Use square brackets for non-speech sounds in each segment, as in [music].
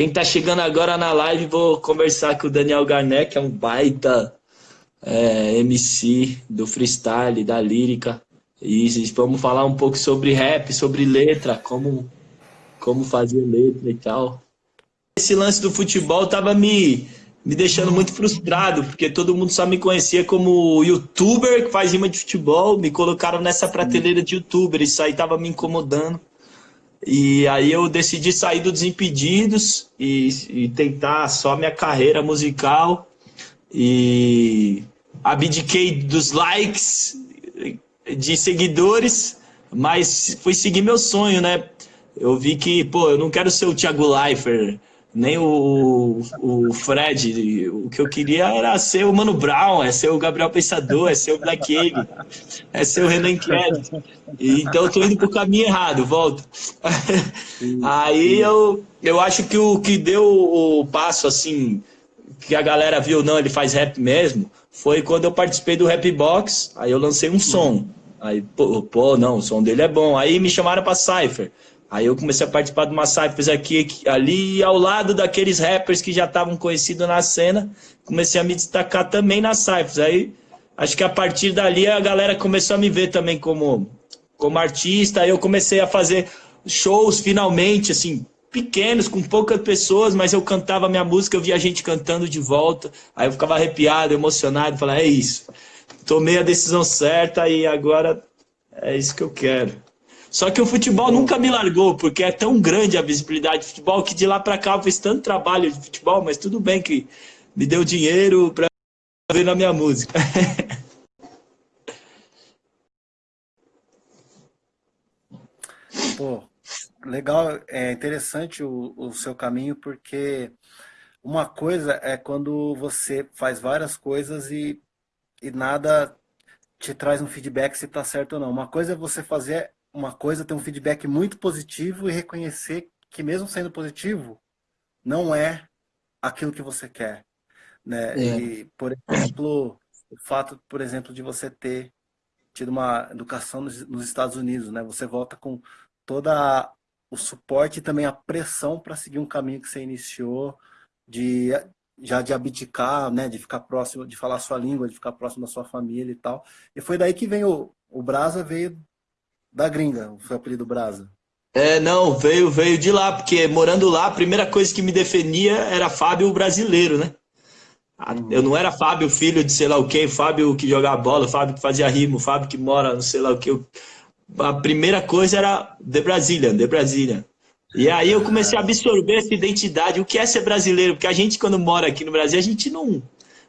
Quem tá chegando agora na live, vou conversar com o Daniel Garnet, que é um baita é, MC do freestyle, da lírica. E vamos falar um pouco sobre rap, sobre letra, como, como fazer letra e tal. Esse lance do futebol tava me, me deixando muito frustrado, porque todo mundo só me conhecia como youtuber que faz rima de futebol, me colocaram nessa prateleira de youtuber, isso aí tava me incomodando. E aí eu decidi sair do Desimpedidos e, e tentar só minha carreira musical. E abdiquei dos likes, de seguidores, mas fui seguir meu sonho, né? Eu vi que, pô, eu não quero ser o Thiago Leifert, nem o, o Fred. O que eu queria era ser o Mano Brown, é ser o Gabriel Pensador, é ser o Black Alien, é ser o Renan Kelly. Então eu tô indo pro caminho errado, volto. Aí eu, eu acho que o que deu o passo, assim, que a galera viu, não, ele faz rap mesmo, foi quando eu participei do Rap Box, aí eu lancei um som. Aí, pô, pô, não, o som dele é bom. Aí me chamaram pra Cypher. Aí eu comecei a participar de umas cyphers aqui, ali, ao lado daqueles rappers que já estavam conhecidos na cena. Comecei a me destacar também nas cyphers. Aí, acho que a partir dali a galera começou a me ver também como, como artista. Aí eu comecei a fazer shows, finalmente, assim, pequenos, com poucas pessoas, mas eu cantava minha música, eu via gente cantando de volta. Aí eu ficava arrepiado, emocionado, falava, é isso. Tomei a decisão certa e agora é isso que eu quero. Só que o futebol nunca me largou, porque é tão grande a visibilidade do futebol que de lá para cá eu fiz tanto trabalho de futebol, mas tudo bem que me deu dinheiro para ver na minha música. [laughs] Pô, legal, é interessante o, o seu caminho, porque uma coisa é quando você faz várias coisas e, e nada te traz um feedback se está certo ou não. Uma coisa é você fazer uma coisa, ter um feedback muito positivo e reconhecer que mesmo sendo positivo, não é aquilo que você quer. Né? É. E, por exemplo, o fato, por exemplo, de você ter tido uma educação nos, nos Estados Unidos, né? Você volta com toda o suporte e também a pressão para seguir um caminho que você iniciou, de já de abdicar, né, de ficar próximo, de falar a sua língua, de ficar próximo da sua família e tal. E foi daí que vem o, o Brasa veio da gringa, foi o apelido Brasa. É, não, veio, veio de lá, porque morando lá, a primeira coisa que me definia era Fábio brasileiro, né? Uhum. Eu não era Fábio, filho de sei lá o quê, Fábio que jogava bola, Fábio que fazia rimo, Fábio que mora não sei lá o quê. A primeira coisa era The Brazilian, The Brazilian. E aí eu comecei a absorver essa identidade, o que é ser brasileiro, porque a gente quando mora aqui no Brasil, a gente não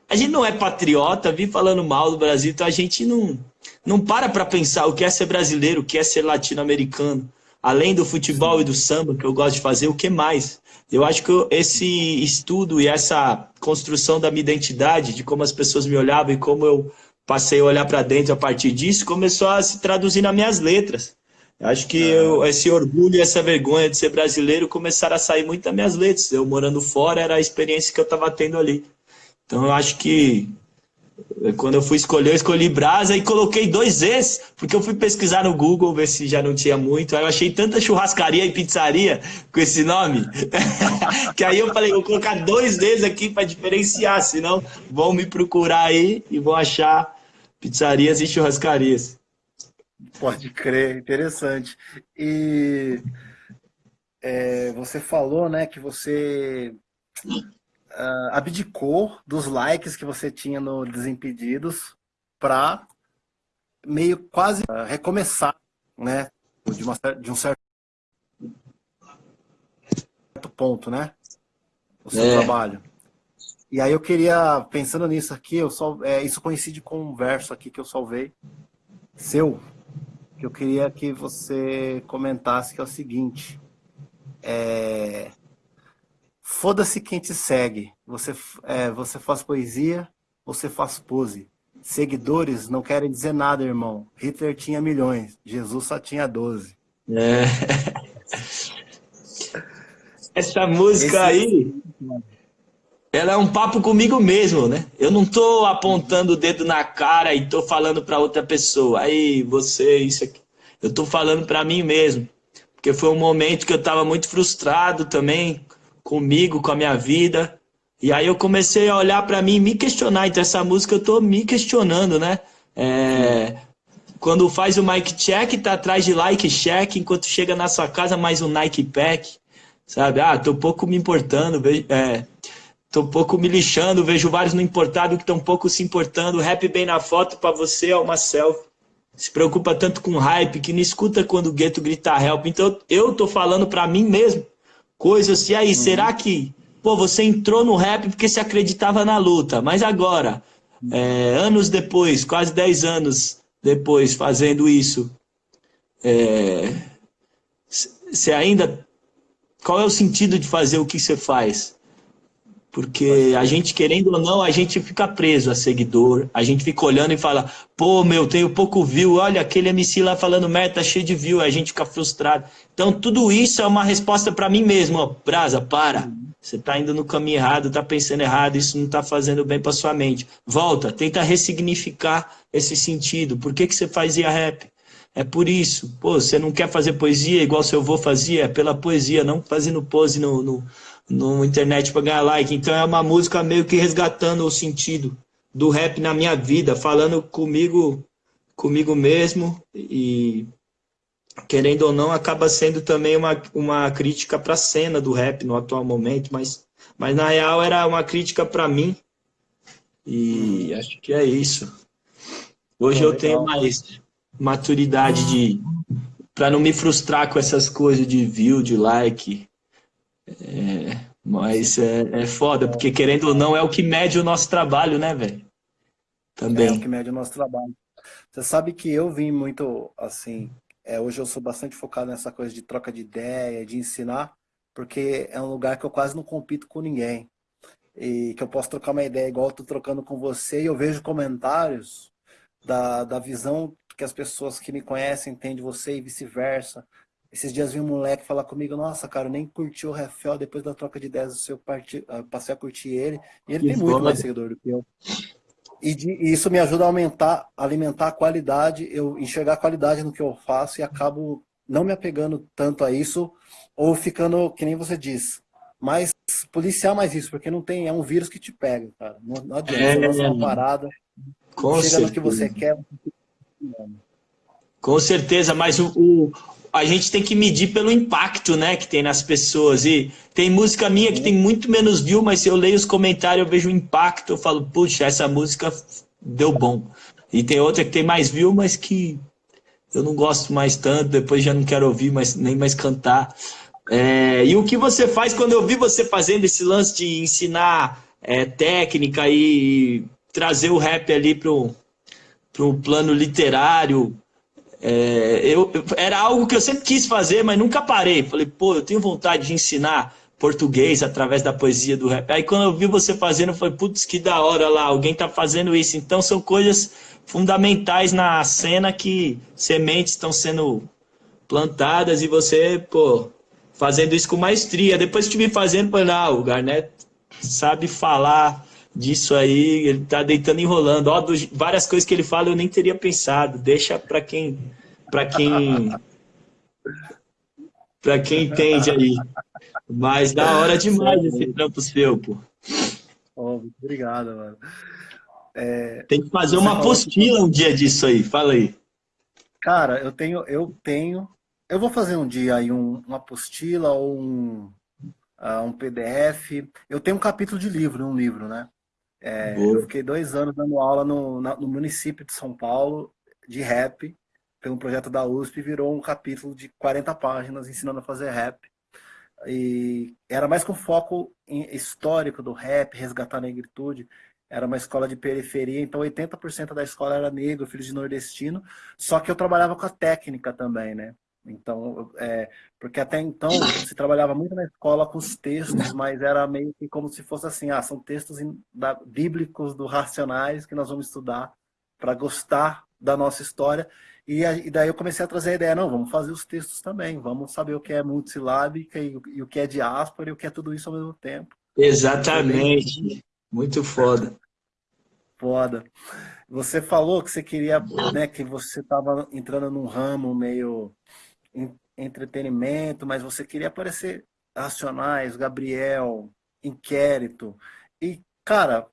a gente não é patriota, vi falando mal do Brasil, então a gente não, não para para pensar o que é ser brasileiro, o que é ser latino-americano. Além do futebol e do samba que eu gosto de fazer, o que mais? Eu acho que esse estudo e essa construção da minha identidade, de como as pessoas me olhavam e como eu passei a olhar para dentro a partir disso, começou a se traduzir nas minhas letras. Eu acho que eu, esse orgulho e essa vergonha de ser brasileiro começaram a sair muito das minhas letras. Eu morando fora era a experiência que eu estava tendo ali. Então eu acho que quando eu fui escolher, eu escolhi Brasa e coloquei dois Es, porque eu fui pesquisar no Google, ver se já não tinha muito. Aí eu achei tanta churrascaria e pizzaria com esse nome, [laughs] que aí eu falei, vou colocar dois Es aqui para diferenciar, senão vão me procurar aí e vão achar pizzarias e churrascarias. Pode crer, interessante. E é, você falou, né, que você uh, abdicou dos likes que você tinha no Desimpedidos para meio quase uh, recomeçar, né? De, uma, de, um certo ponto, né? O seu é. trabalho. E aí eu queria, pensando nisso aqui, eu só, é, isso coincide com um verso aqui que eu salvei, seu, que eu queria que você comentasse, que é o seguinte. É, Foda-se quem te segue. Você, é, você faz poesia, você faz pose. Seguidores não querem dizer nada, irmão. Hitler tinha milhões, Jesus só tinha 12. É. [laughs] Essa música Esse... aí, ela é um papo comigo mesmo, né? Eu não tô apontando o dedo na cara e tô falando para outra pessoa. Aí, você, isso aqui. Eu tô falando para mim mesmo. Porque foi um momento que eu tava muito frustrado também comigo, com a minha vida. E aí eu comecei a olhar para mim e me questionar. Então essa música eu tô me questionando, né? É, quando faz o mic check, tá atrás de like check, enquanto chega na sua casa mais um Nike Pack, sabe? Ah, tô pouco me importando, é, tô pouco me lixando, vejo vários no importado que estão pouco se importando, rap bem na foto para você é uma selfie. Se preocupa tanto com hype que não escuta quando o gueto grita help. Então eu tô falando para mim mesmo coisas, e aí, uhum. será que Pô, você entrou no rap porque se acreditava na luta, mas agora, é, anos depois, quase 10 anos depois, fazendo isso, você é, ainda. Qual é o sentido de fazer o que você faz? Porque a gente, querendo ou não, a gente fica preso a seguidor, a gente fica olhando e fala, pô, meu, tenho pouco view, olha, aquele MC lá falando merda, tá cheio de view, a gente fica frustrado. Então, tudo isso é uma resposta para mim mesmo, ó, Brasa, para. Você está indo no caminho errado, está pensando errado, isso não está fazendo bem para sua mente. Volta, tenta ressignificar esse sentido. Por que, que você fazia rap? É por isso. Pô, você não quer fazer poesia igual seu avô fazia? É pela poesia, não fazendo pose no, no, no internet para ganhar like. Então é uma música meio que resgatando o sentido do rap na minha vida, falando comigo, comigo mesmo e querendo ou não, acaba sendo também uma, uma crítica para a cena do rap no atual momento, mas, mas na real era uma crítica para mim. E acho que é isso. Hoje eu tenho mais maturidade de para não me frustrar com essas coisas de view, de like. É, mas é, é foda, porque querendo ou não, é o que mede o nosso trabalho, né, velho? Também. É o que mede o nosso trabalho. Você sabe que eu vim muito, assim, é, hoje eu sou bastante focado nessa coisa de troca de ideia, de ensinar, porque é um lugar que eu quase não compito com ninguém. E que eu posso trocar uma ideia igual eu tô trocando com você e eu vejo comentários da, da visão que as pessoas que me conhecem têm de você e vice-versa. Esses dias vi um moleque falar comigo, nossa, cara, eu nem curti o Rafael depois da troca de ideias do seu partido, passei a curtir ele. E ele que tem muito mais seguidor do que eu. E, de, e, isso me ajuda a aumentar, alimentar a qualidade, eu enxergar a qualidade no que eu faço e acabo não me apegando tanto a isso, ou ficando, que nem você diz, mais policiar mais isso, porque não tem, é um vírus que te pega, cara. Não, não adianta, é, lança uma parada, com chega certeza. no que você quer. Com certeza, mas o, o, a gente tem que medir pelo impacto, né, que tem nas pessoas. E tem música minha que tem muito menos view, mas se eu leio os comentários, eu vejo o impacto, eu falo, puxa, essa música deu bom. E tem outra que tem mais view, mas que eu não gosto mais tanto, depois já não quero ouvir mais, nem mais cantar. É, e o que você faz quando eu vi você fazendo esse lance de ensinar é, técnica e trazer o rap ali para o plano literário, é, eu, era algo que eu sempre quis fazer, mas nunca parei. Falei, pô, eu tenho vontade de ensinar português através da poesia do rap. Aí quando eu vi você fazendo, eu falei, putz, que da hora lá, alguém tá fazendo isso. Então são coisas fundamentais na cena que sementes estão sendo plantadas e você, pô, fazendo isso com maestria. Depois que eu vi fazendo, falei, não, o Garnet sabe falar disso aí, ele tá deitando e enrolando. Ó, do, várias coisas que ele fala eu nem teria pensado. Deixa para quem para quem para quem entende aí. Mas da hora demais esse trampo seu, pô. Oh, obrigado, mano. É, Tem que fazer uma apostila que... um dia disso aí, fala aí. Cara, eu tenho, eu tenho, eu vou fazer um dia aí um, uma apostila ou um, uh, um PDF. Eu tenho um capítulo de livro, um livro, né? É, eu fiquei dois anos dando aula no, no, município de São Paulo de rap, pelo projeto da USP, virou um capítulo de 40 páginas ensinando a fazer rap. E era mais com foco histórico do rap, resgatar a negritude. Era uma escola de periferia, então 80% da escola era negro, filho de nordestino. Só que eu trabalhava com a técnica também, né? Então, é, porque até então se trabalhava muito na escola com os textos, mas era meio que como se fosse assim, ah, são textos da, bíblicos do Racionais que nós vamos estudar para gostar da nossa história. E, e, daí eu comecei a trazer a ideia, não, vamos fazer os textos também, vamos saber o que é multisilábica e, e o que é diáspora e o que é tudo isso ao mesmo tempo. Exatamente, muito foda. [laughs] Foda. Você falou que você queria, né, que você estava entrando num ramo meio entretenimento, mas você queria aparecer Racionais, Gabriel, Inquérito. E, cara,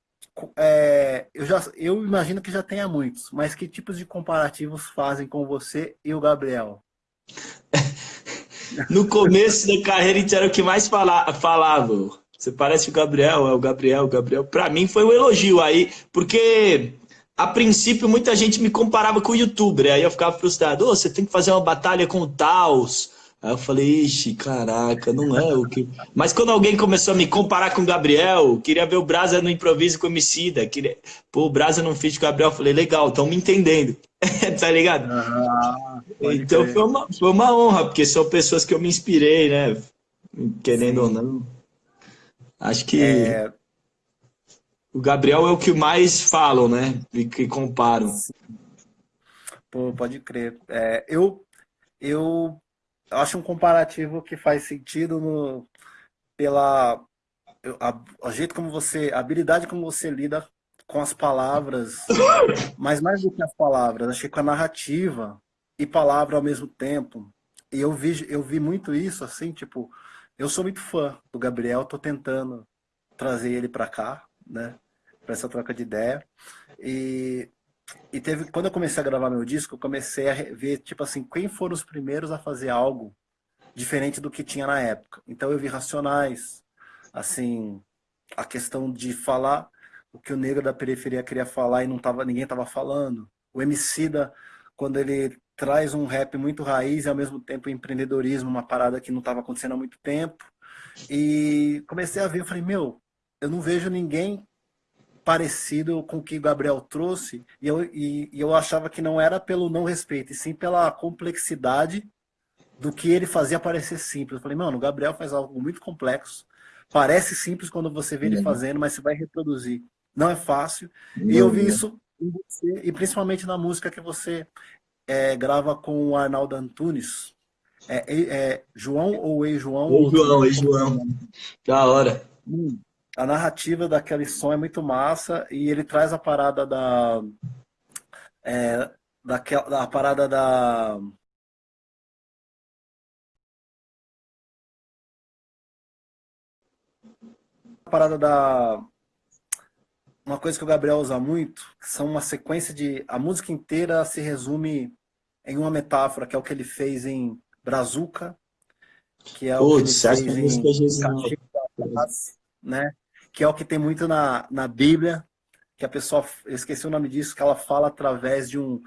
é, eu, já, eu imagino que já tenha muitos, mas que tipos de comparativos fazem com você e o Gabriel? [laughs] no começo da carreira, era o que mais fala, falava. Você parece o Gabriel, é o Gabriel, o Gabriel. Para mim foi um elogio aí, porque a princípio muita gente me comparava com o youtuber, aí eu ficava frustrado, oh, você tem que fazer uma batalha com o Taos. Aí eu falei, ixi, caraca, não é o que. [laughs] Mas quando alguém começou a me comparar com o Gabriel, queria ver o Brasa no improviso com o Emicida, queria... pô, o Brasa não fez com o Gabriel, eu falei, legal, estão me entendendo, [laughs] tá ligado? Ah, então foi uma, foi uma honra, porque são pessoas que eu me inspirei, né? Querendo Sim. ou não. Acho que. É... O Gabriel é o que mais falam, né? E que comparam. Pô, pode crer. É, eu, eu acho um comparativo que faz sentido no, pela a, a, jeito como você, a habilidade como você lida com as palavras, mas mais do que as palavras, achei com a narrativa e palavra ao mesmo tempo. E eu vi, eu vi muito isso, assim, tipo, eu sou muito fã do Gabriel, tô tentando trazer ele para cá, né? Para essa troca de ideia. E, e teve, quando eu comecei a gravar meu disco, eu comecei a ver, tipo assim, quem foram os primeiros a fazer algo diferente do que tinha na época. Então eu vi Racionais, assim, a questão de falar o que o negro da periferia queria falar e não tava, ninguém estava falando. O Emicida, quando ele traz um rap muito raiz e ao mesmo tempo empreendedorismo, uma parada que não estava acontecendo há muito tempo. E comecei a ver, eu falei, meu, eu não vejo ninguém parecido com o que o Gabriel trouxe, e eu, e, e eu achava que não era pelo não respeito, e sim pela complexidade do que ele fazia parecer simples. Eu falei, mano, o Gabriel faz algo muito complexo, parece simples quando você vê ele uhum. fazendo, mas você vai reproduzir. Não é fácil. E eu vi isso em você, e principalmente na música que você é, grava com o Arnaldo Antunes. É, é, é João ou Ei-João? Ei-João, Ei-João. Da hora. Hum a narrativa daquele som é muito massa e ele traz a parada da. É, daquela, a parada da. A parada da. Uma coisa que o Gabriel usa muito, que são uma sequência de. A música inteira se resume em uma metáfora, que é o que ele fez em Brazuca, que é Putz, o que ele fez em né? Que é o que tem muito na, na Bíblia, que a pessoa, eu esqueci o nome disso, que ela fala através de um,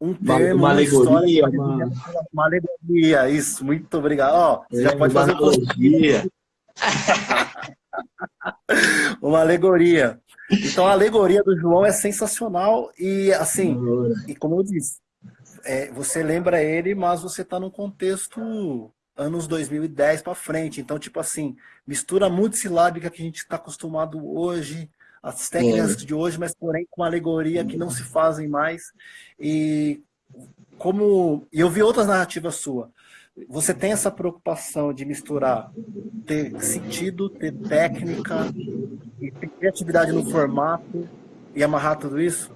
um termo, uma, uma alegoria, uma... uma... alegoria, isso, muito obrigado. Ó, você é, já pode uma fazer alegoria. [laughs] uma alegoria. Então a alegoria do João é sensacional e assim, e como eu disse, é, você lembra ele, mas você está num contexto anos 2010 para frente. Então, tipo assim, mistura multissilábica que a gente está acostumado hoje, as técnicas é. de hoje, mas porém com alegoria que não se fazem mais. E como eu vi outras narrativas sua, você tem essa preocupação de misturar, ter sentido, ter técnica, ter criatividade no formato e amarrar tudo isso?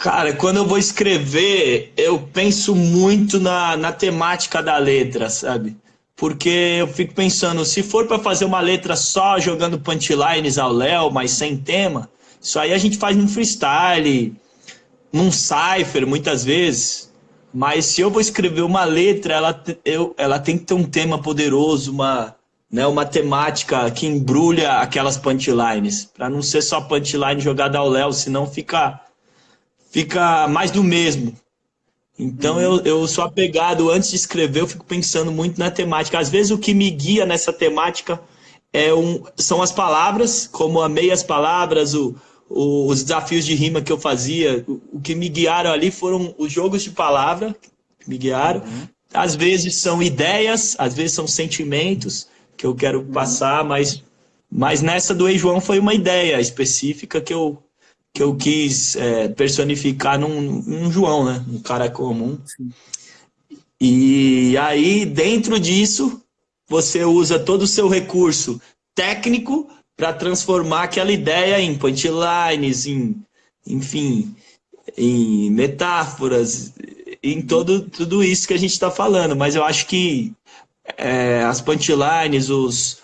Cara, quando eu vou escrever, eu penso muito na, na temática da letra, sabe? Porque eu fico pensando, se for para fazer uma letra só jogando punchlines ao Léo, mas sem tema, isso aí a gente faz num freestyle, num cipher, muitas vezes. Mas se eu vou escrever uma letra, ela, eu, ela tem que ter um tema poderoso, uma, né, uma temática que embrulha aquelas punchlines. Para não ser só punchline jogada ao Léo, senão fica fica mais do mesmo. Então eu, eu sou apegado, antes de escrever, eu fico pensando muito na temática. Às vezes o que me guia nessa temática é um, são as palavras, como amei as palavras, o, o, os desafios de rima que eu fazia. O, o, que me guiaram ali foram os jogos de palavra que me guiaram. Uhum. Às vezes são ideias, às vezes são sentimentos que eu quero uhum. passar, mas, mas nessa do Ei João foi uma ideia específica que eu, que eu quis é, personificar num, num, João, né? Um cara comum. Sim. E aí, dentro disso, você usa todo o seu recurso técnico para transformar aquela ideia em punchlines, em, enfim, em metáforas, em todo, tudo isso que a gente está falando. Mas eu acho que é, as punchlines, os,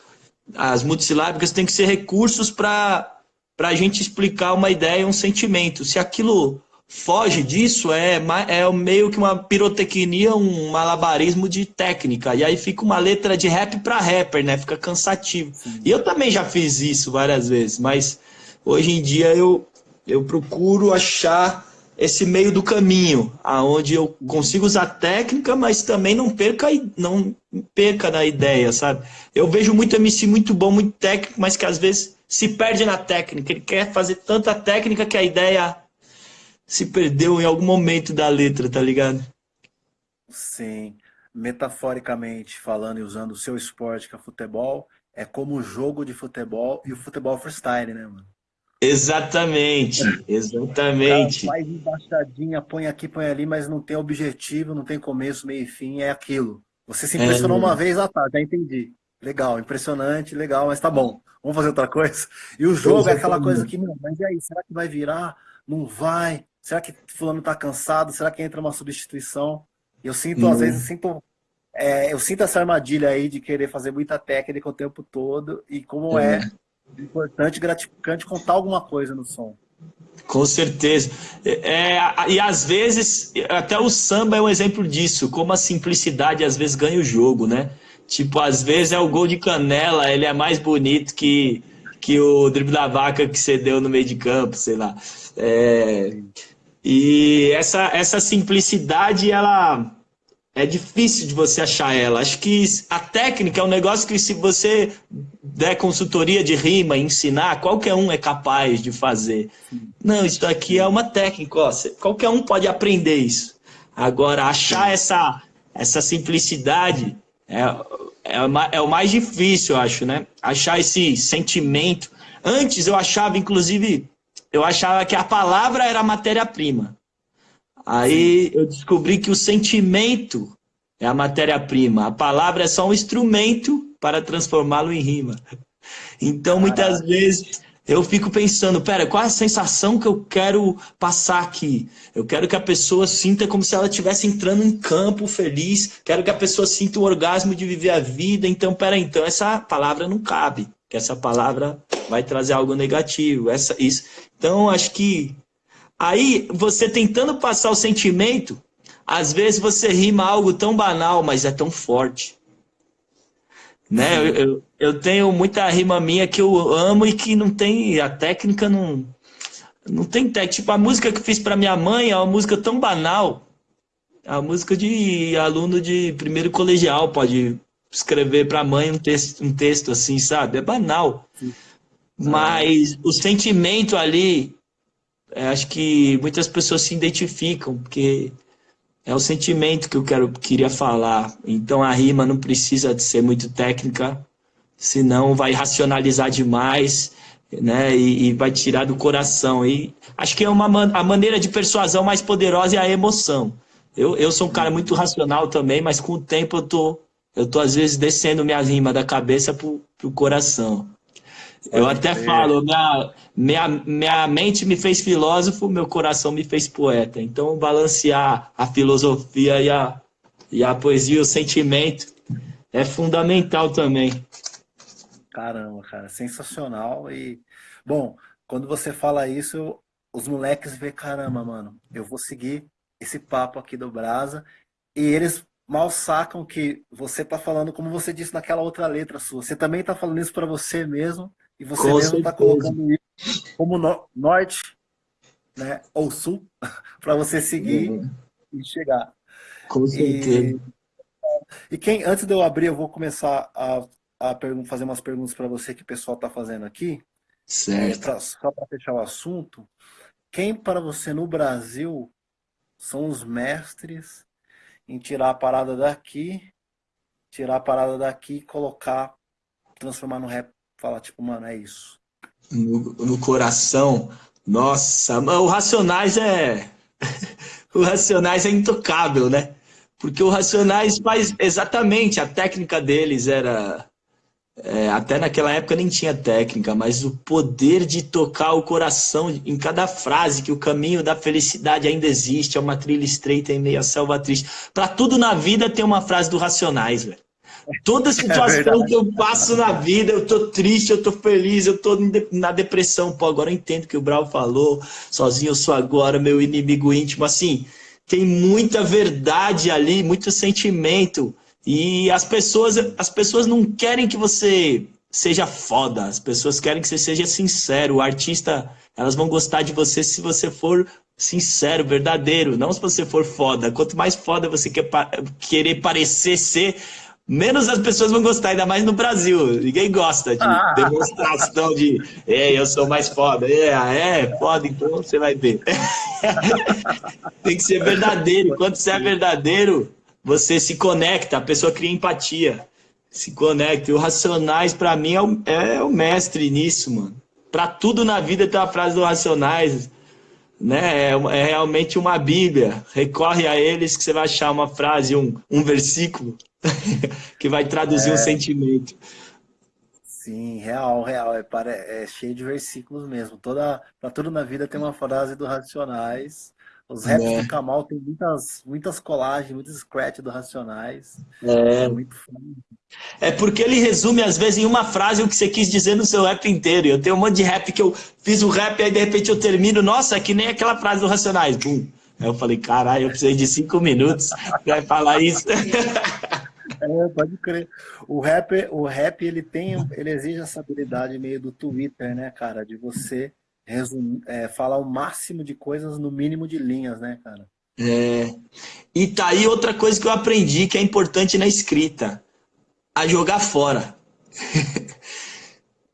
as multisilábicas têm que ser recursos para a gente explicar uma ideia, um sentimento. Se aquilo foge disso, é, é meio que uma pirotecnia, um malabarismo de técnica. E aí fica uma letra de rap para rapper, né? Fica cansativo. Sim. E eu também já fiz isso várias vezes, mas hoje em dia eu, eu procuro achar esse meio do caminho, aonde eu consigo usar técnica, mas também não perca, não perca na ideia, sabe? Eu vejo muito MC muito bom, muito técnico, mas que às vezes se perde na técnica. Ele quer fazer tanta técnica que a ideia se perdeu em algum momento da letra, tá ligado? Sim. Metaforicamente falando e usando o seu esporte, que é futebol, é como o jogo de futebol e o futebol freestyle, né, mano? Exatamente, exatamente. faz embaixadinha, põe aqui, põe ali, mas não tem objetivo, não tem começo, meio e fim, é aquilo. Você se impressionou é... uma vez, ah tá, já entendi. Legal, impressionante, legal, mas tá bom. Vamos fazer outra coisa? E o jogo é aquela coisa que, não, mas e aí, será que vai virar? Não vai? Será que fulano está cansado? Será que entra uma substituição? Eu sinto, às vezes, sinto, é, eu sinto essa armadilha aí de querer fazer muita técnica o tempo todo e como é, é importante, gratificante contar alguma coisa no som. Com certeza. É, e às vezes, até o samba é um exemplo disso, como a simplicidade às vezes ganha o jogo, né? Tipo, às vezes é o gol de canela, ele é mais bonito que, que o drible da vaca que você deu no meio de campo, sei lá. É, e essa, essa simplicidade, ela é difícil de você achar ela. Acho que a técnica é um negócio que se você der consultoria de rima, ensinar, qualquer um é capaz de fazer. Não, isso aqui é uma técnica, ó, qualquer um pode aprender isso. Agora, achar essa, essa simplicidade é, é, é o mais difícil, eu acho, né? Achar esse sentimento. Antes eu achava, inclusive, eu achava que a palavra era a matéria-prima. Aí Sim. eu descobri que o sentimento é a matéria-prima. A palavra é só um instrumento para transformá-lo em rima. Então, muitas Caraca. vezes, eu fico pensando, pera, qual é a sensação que eu quero passar aqui? Eu quero que a pessoa sinta como se ela estivesse entrando em campo feliz, quero que a pessoa sinta o orgasmo de viver a vida, então, pera, então essa palavra não cabe, que essa palavra vai trazer algo negativo, essa, isso. Então, acho que aí você tentando passar o sentimento, às vezes você rima algo tão banal, mas é tão forte. Né? Eu, eu, eu, tenho muita rima minha que eu amo e que não tem, a técnica não, não tem técnica. Tipo, a música que eu fiz para minha mãe é uma música tão banal, é a música de aluno de primeiro colegial pode escrever para a mãe um texto, um texto assim, sabe? É banal. Sim. Mas o sentimento ali, é, acho que muitas pessoas se identificam, porque é o sentimento que eu quero, queria falar. Então a rima não precisa de ser muito técnica, senão vai racionalizar demais, né? E, e vai tirar do coração. E acho que é uma a maneira de persuasão mais poderosa é a emoção. Eu, eu sou um cara muito racional também, mas com o tempo eu tô, eu tô às vezes descendo minha rima da cabeça pro, pro coração. Eu até falo, minha, minha, minha mente me fez filósofo, meu coração me fez poeta. Então, balancear a filosofia e a, e a poesia, o sentimento, é fundamental também. Caramba, cara, sensacional. E, bom, quando você fala isso, os moleques vê, caramba, mano, eu vou seguir esse papo aqui do Brasa. E eles mal sacam que você tá falando, como você disse naquela outra letra sua, você também tá falando isso para você mesmo e você Com mesmo está colocando isso como no, norte né, ou sul [laughs] para você seguir uhum. e chegar. Com certeza. E, e, quem, antes de eu abrir, eu vou começar a, a fazer umas perguntas para você que o pessoal está fazendo aqui. Certo. É, pra, só para fechar o assunto. Quem para você no Brasil são os mestres em tirar a parada daqui, tirar a parada daqui e colocar, transformar no rap Fala, tipo, mano, é isso. No, no coração, nossa, o Racionais é. [laughs] o Racionais é intocável, né? Porque o Racionais faz exatamente, a técnica deles era. É, até naquela época nem tinha técnica, mas o poder de tocar o coração em cada frase, que o caminho da felicidade ainda existe, é uma trilha estreita em meio à selva triste. Para tudo na vida tem uma frase do Racionais, velho. Toda [laughs] é situação é que eu passo na vida, eu tô triste, eu tô feliz, eu tô na depressão. Pô, agora eu entendo que o Brau falou, sozinho eu sou agora, meu inimigo íntimo. Assim, tem muita verdade ali, muito sentimento. E as pessoas, as pessoas não querem que você seja foda, as pessoas querem que você seja sincero. O artista, elas vão gostar de você se você for sincero, verdadeiro, não se você for foda. Quanto mais foda você quer querer parecer ser, menos as pessoas vão gostar, ainda mais no Brasil. Ninguém gosta de ah. demonstração de é, eu sou mais foda. É, ah, é, foda, então você vai ver. [laughs] Tem que ser verdadeiro. Quando você é verdadeiro, você se conecta, a pessoa cria empatia. Se conecta. E o Racionais, para mim, é o, é o mestre nisso, mano. Para tudo na vida tem a frase do Racionais né? É, é, realmente uma Bíblia. Recorre a eles que você vai achar uma frase, um, um versículo [laughs] que vai traduzir é... um sentimento. Sim, real, real. É, para, é cheio de versículos mesmo. Toda, para tudo na vida tem uma frase do Racionais. Os raps é. do Kamal tem muitas, muitas colagens, muitos scratch do Racionais. É. é muito. É porque ele resume, às vezes, em uma frase o que você quis dizer no seu rap inteiro. Eu tenho um monte de rap que eu fiz o rap e aí de repente eu termino, nossa, é que nem aquela frase do Racionais. Bum. Aí eu falei, caralho, eu precisei de cinco minutos para falar isso. [laughs] É, pode crer. O rap, o rap ele tem, ele exige essa habilidade meio do Twitter, né, cara? De você resumir, é, falar o máximo de coisas no mínimo de linhas, né, cara? É. E tá aí outra coisa que eu aprendi que é importante na escrita. A jogar fora.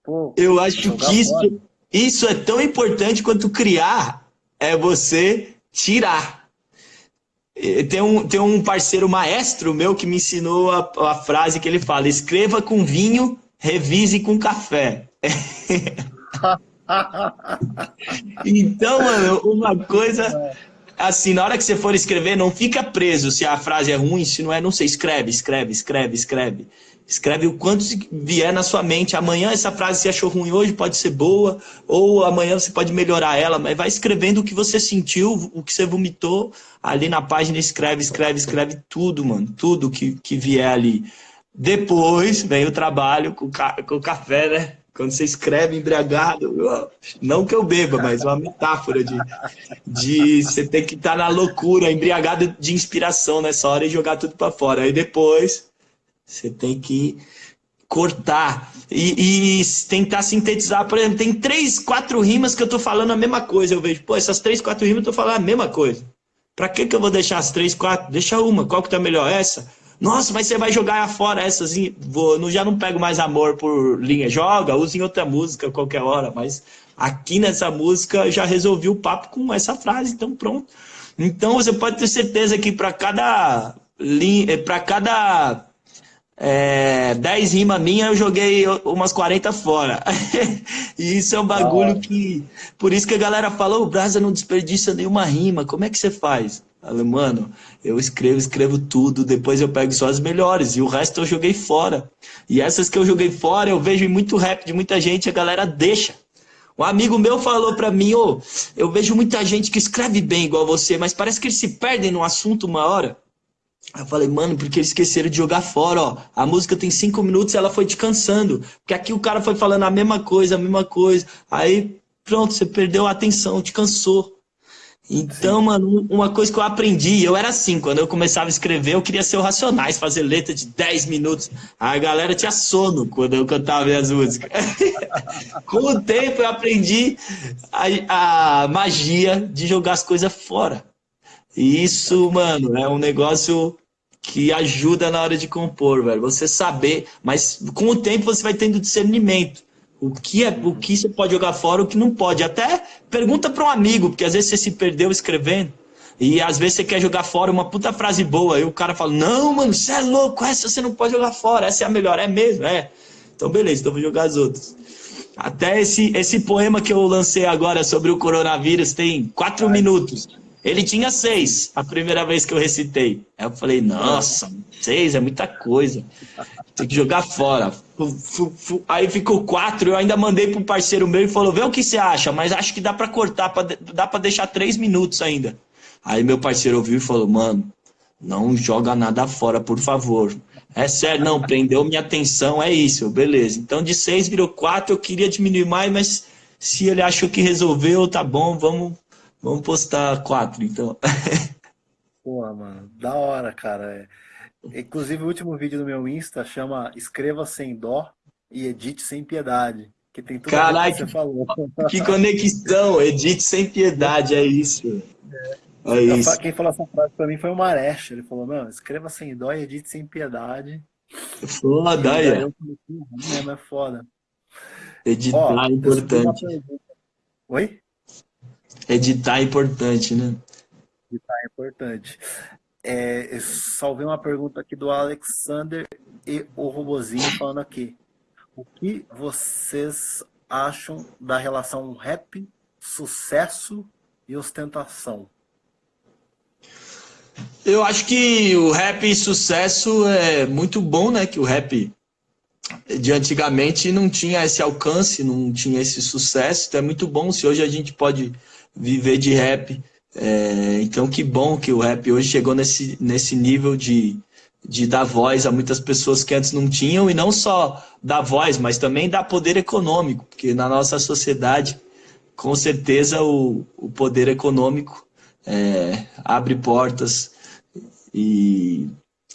Pô, eu acho que isso, isso é tão importante quanto criar é você tirar. Tem um, tem um parceiro maestro meu que me ensinou a, a frase que ele fala: escreva com vinho, revise com café. [laughs] [laughs] então, mano, uma coisa assim, na hora que você for escrever, não fica preso se a frase é ruim, se não é, não sei, escreve, escreve, escreve, escreve. Escreve o quanto vier na sua mente. Amanhã essa frase você achou ruim hoje, pode ser boa, ou amanhã você pode melhorar ela, mas vai escrevendo o que você sentiu, o que você vomitou. Ali na página escreve, escreve, escreve tudo, mano. Tudo que, que vier ali. Depois vem o trabalho com, com o café, né? Quando você escreve embriagado, não que eu beba, mas uma metáfora de, de você ter que estar na loucura, embriagado de inspiração nessa hora e jogar tudo para fora. Aí depois você tem que cortar e, e, tentar sintetizar. Por exemplo, tem três, quatro rimas que eu tô falando a mesma coisa. Eu vejo, pô, essas três, quatro rimas eu tô falando a mesma coisa. Pra que, que eu vou deixar as três, quatro? Deixa uma. Qual que tá melhor? Essa? Nossa, mas você vai jogar fora essas. Vou, já não pego mais amor por linha. Joga, usa em outra música qualquer hora. Mas aqui nessa música já resolvi o papo com essa frase, então pronto. Então você pode ter certeza que para cada linha, para cada é, 10 rimas minha, eu joguei umas 40 fora. [laughs] e isso é um bagulho ah. que. Por isso que a galera fala: o Brasa não desperdiça nenhuma rima. Como é que você faz? Mano, eu escrevo, escrevo tudo, depois eu pego só as melhores, e o resto eu joguei fora. E essas que eu joguei fora, eu vejo em muito rap de muita gente, a galera deixa. Um amigo meu falou pra mim, ô, oh, eu vejo muita gente que escreve bem igual você, mas parece que eles se perdem no assunto uma hora. Eu falei, mano, porque eles esqueceram de jogar fora, ó. A música tem cinco minutos ela foi descansando. Porque aqui o cara foi falando a mesma coisa, a mesma coisa. Aí, pronto, você perdeu a atenção, te cansou. Então, Sim. mano, uma coisa que eu aprendi, eu era assim, quando eu começava a escrever, eu queria ser o Racionais, fazer letra de 10 minutos. A galera tinha sono quando eu cantava minhas músicas. [laughs] Com o tempo eu aprendi a, a magia de jogar as coisas fora. E isso, mano, é um negócio que ajuda na hora de compor, velho. Você saber, mas com o tempo você vai tendo discernimento. O que, é, o que você pode jogar fora, o que não pode. Até pergunta para um amigo, porque às vezes você se perdeu escrevendo. E às vezes você quer jogar fora uma puta frase boa. E o cara fala: Não, mano, você é louco, essa você não pode jogar fora, essa é a melhor. É mesmo? É. Então, beleza, então vou jogar as outras. Até esse, esse poema que eu lancei agora sobre o coronavírus tem quatro Ai. minutos. Ele tinha seis a primeira vez que eu recitei. Aí eu falei: Nossa, seis é muita coisa. Tem que jogar fora. Aí ficou quatro, eu ainda mandei pro parceiro meu e falou: vê o que você acha, mas acho que dá para cortar, dá para deixar três minutos ainda. Aí meu parceiro ouviu e falou: mano, não joga nada fora, por favor. É sério, não, prendeu minha atenção, é isso, beleza. Então de 6 virou 4, eu queria diminuir mais, mas se ele achou que resolveu, tá bom, vamos, vamos postar 4, então. [laughs] Pô, mano, da hora, cara. É. Inclusive o último vídeo do meu Insta chama Escreva Sem Dó e Edite Sem Piedade. Que tem tudo Caraca, que você falou. Que conexão, edite sem piedade, é isso. É. É isso. Quem falou essa frase pra mim foi o Maresh. Ele falou, não, escreva sem dó e edite sem piedade. Foda, aí. É. é foda. Editar Ó, é importante. Oi? Editar é importante, né? Editar é importante. É, eu salvei uma pergunta aqui do Alexander e o Robozinho falando aqui. O que vocês acham da relação rap, sucesso e ostentação? Eu acho que o rap sucesso é muito bom, né? Que o rap de antigamente não tinha esse alcance, não tinha esse sucesso. Então é muito bom se hoje a gente pode viver de rap. É, então que bom que o rap hoje chegou nesse, nesse nível de, de dar voz a muitas pessoas que antes não tinham, e não só dar voz, mas também dar poder econômico, porque na nossa sociedade, com certeza, o, o poder econômico é, abre portas e,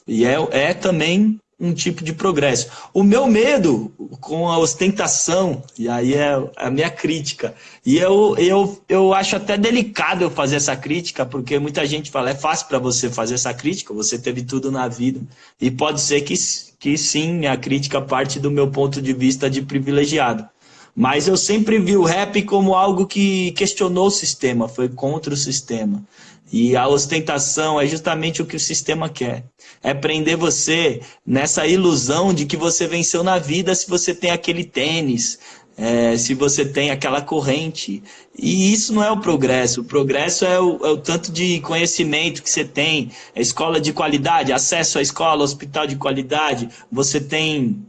e é, é também um tipo de progresso. O meu medo com a ostentação, e aí é a minha crítica, e eu, eu, eu acho até delicado eu fazer essa crítica, porque muita gente fala, é fácil para você fazer essa crítica, você teve tudo na vida, e pode ser que, que sim, a crítica parte do meu ponto de vista de privilegiado. Mas eu sempre vi o rap como algo que questionou o sistema, foi contra o sistema. E a ostentação é justamente o que o sistema quer. É prender você nessa ilusão de que você venceu na vida se você tem aquele tênis, é, se você tem aquela corrente. E isso não é o progresso. O progresso é o, é o tanto de conhecimento que você tem, a escola de qualidade, acesso à escola, hospital de qualidade. Você tem.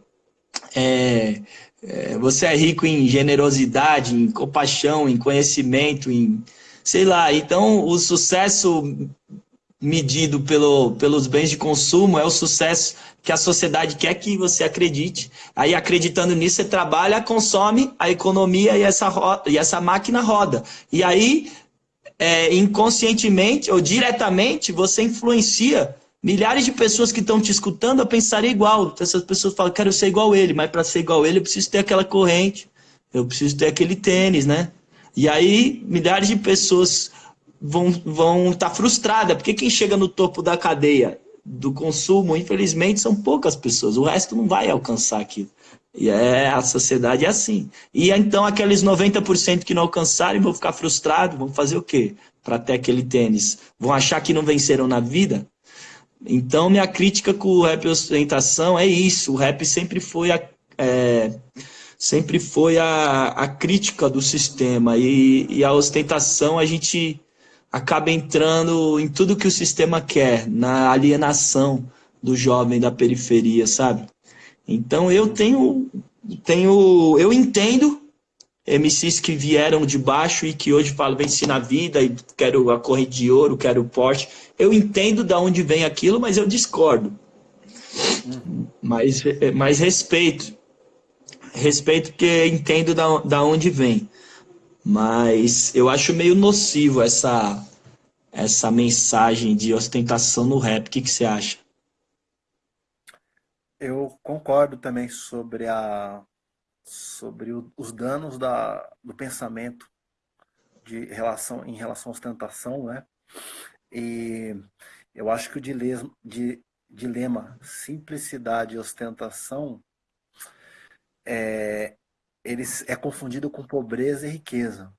É, é, você é rico em generosidade, em compaixão, em conhecimento, em sei lá. Então, o sucesso medido pelo, pelos bens de consumo é o sucesso que a sociedade quer que você acredite. Aí, acreditando nisso, você trabalha, consome a economia e essa, roda, e essa máquina roda. E aí, é, inconscientemente ou diretamente, você influencia milhares de pessoas que estão te escutando a pensar igual. Essas pessoas falam, quero ser igual ele, mas para ser igual ele, eu preciso ter aquela corrente, eu preciso ter aquele tênis, né? E aí, milhares de pessoas vão estar vão tá frustradas, porque quem chega no topo da cadeia do consumo, infelizmente, são poucas pessoas, o resto não vai alcançar aquilo. E é, a sociedade é assim. E então aqueles 90% que não alcançarem vão ficar frustrados, vão fazer o quê? Para ter aquele tênis. Vão achar que não venceram na vida? Então minha crítica com o rap ostentação é isso. O rap sempre foi a, é, sempre foi a, a crítica do sistema e, e a ostentação a gente acaba entrando em tudo que o sistema quer, na alienação do jovem da periferia, sabe? Então eu tenho, tenho eu entendo MCs que vieram de baixo e que hoje falam venci na vida e quero a corrente de ouro, quero o Porsche. Eu entendo de onde vem aquilo, mas eu discordo. Mas, mas respeito respeito porque entendo da, da onde vem. Mas eu acho meio nocivo essa, essa mensagem de ostentação no rap. O que, que você acha? Eu concordo também sobre, a, sobre o, os danos da, do pensamento de relação, em relação à ostentação, né? E eu acho que o dilema, de, dilema simplicidade e ostentação é, eles é confundido com pobreza e riqueza,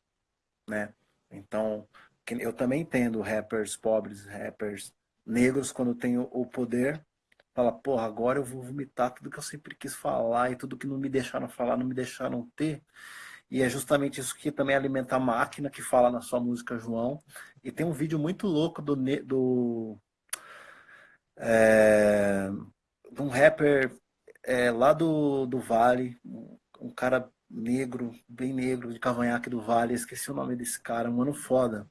né? Então, eu também entendo rappers pobres, rappers negros, quando tem o poder, fala, porra, agora eu vou vomitar tudo que eu sempre quis falar e tudo que não me deixaram falar, não me deixaram ter. E é justamente isso que também alimenta a máquina que fala na sua música, João. E tem um vídeo muito louco do, do é, de um rapper é, lá do, do Vale, um cara negro, bem negro, de cavanhaque do Vale, esqueci o nome desse cara, um mano foda,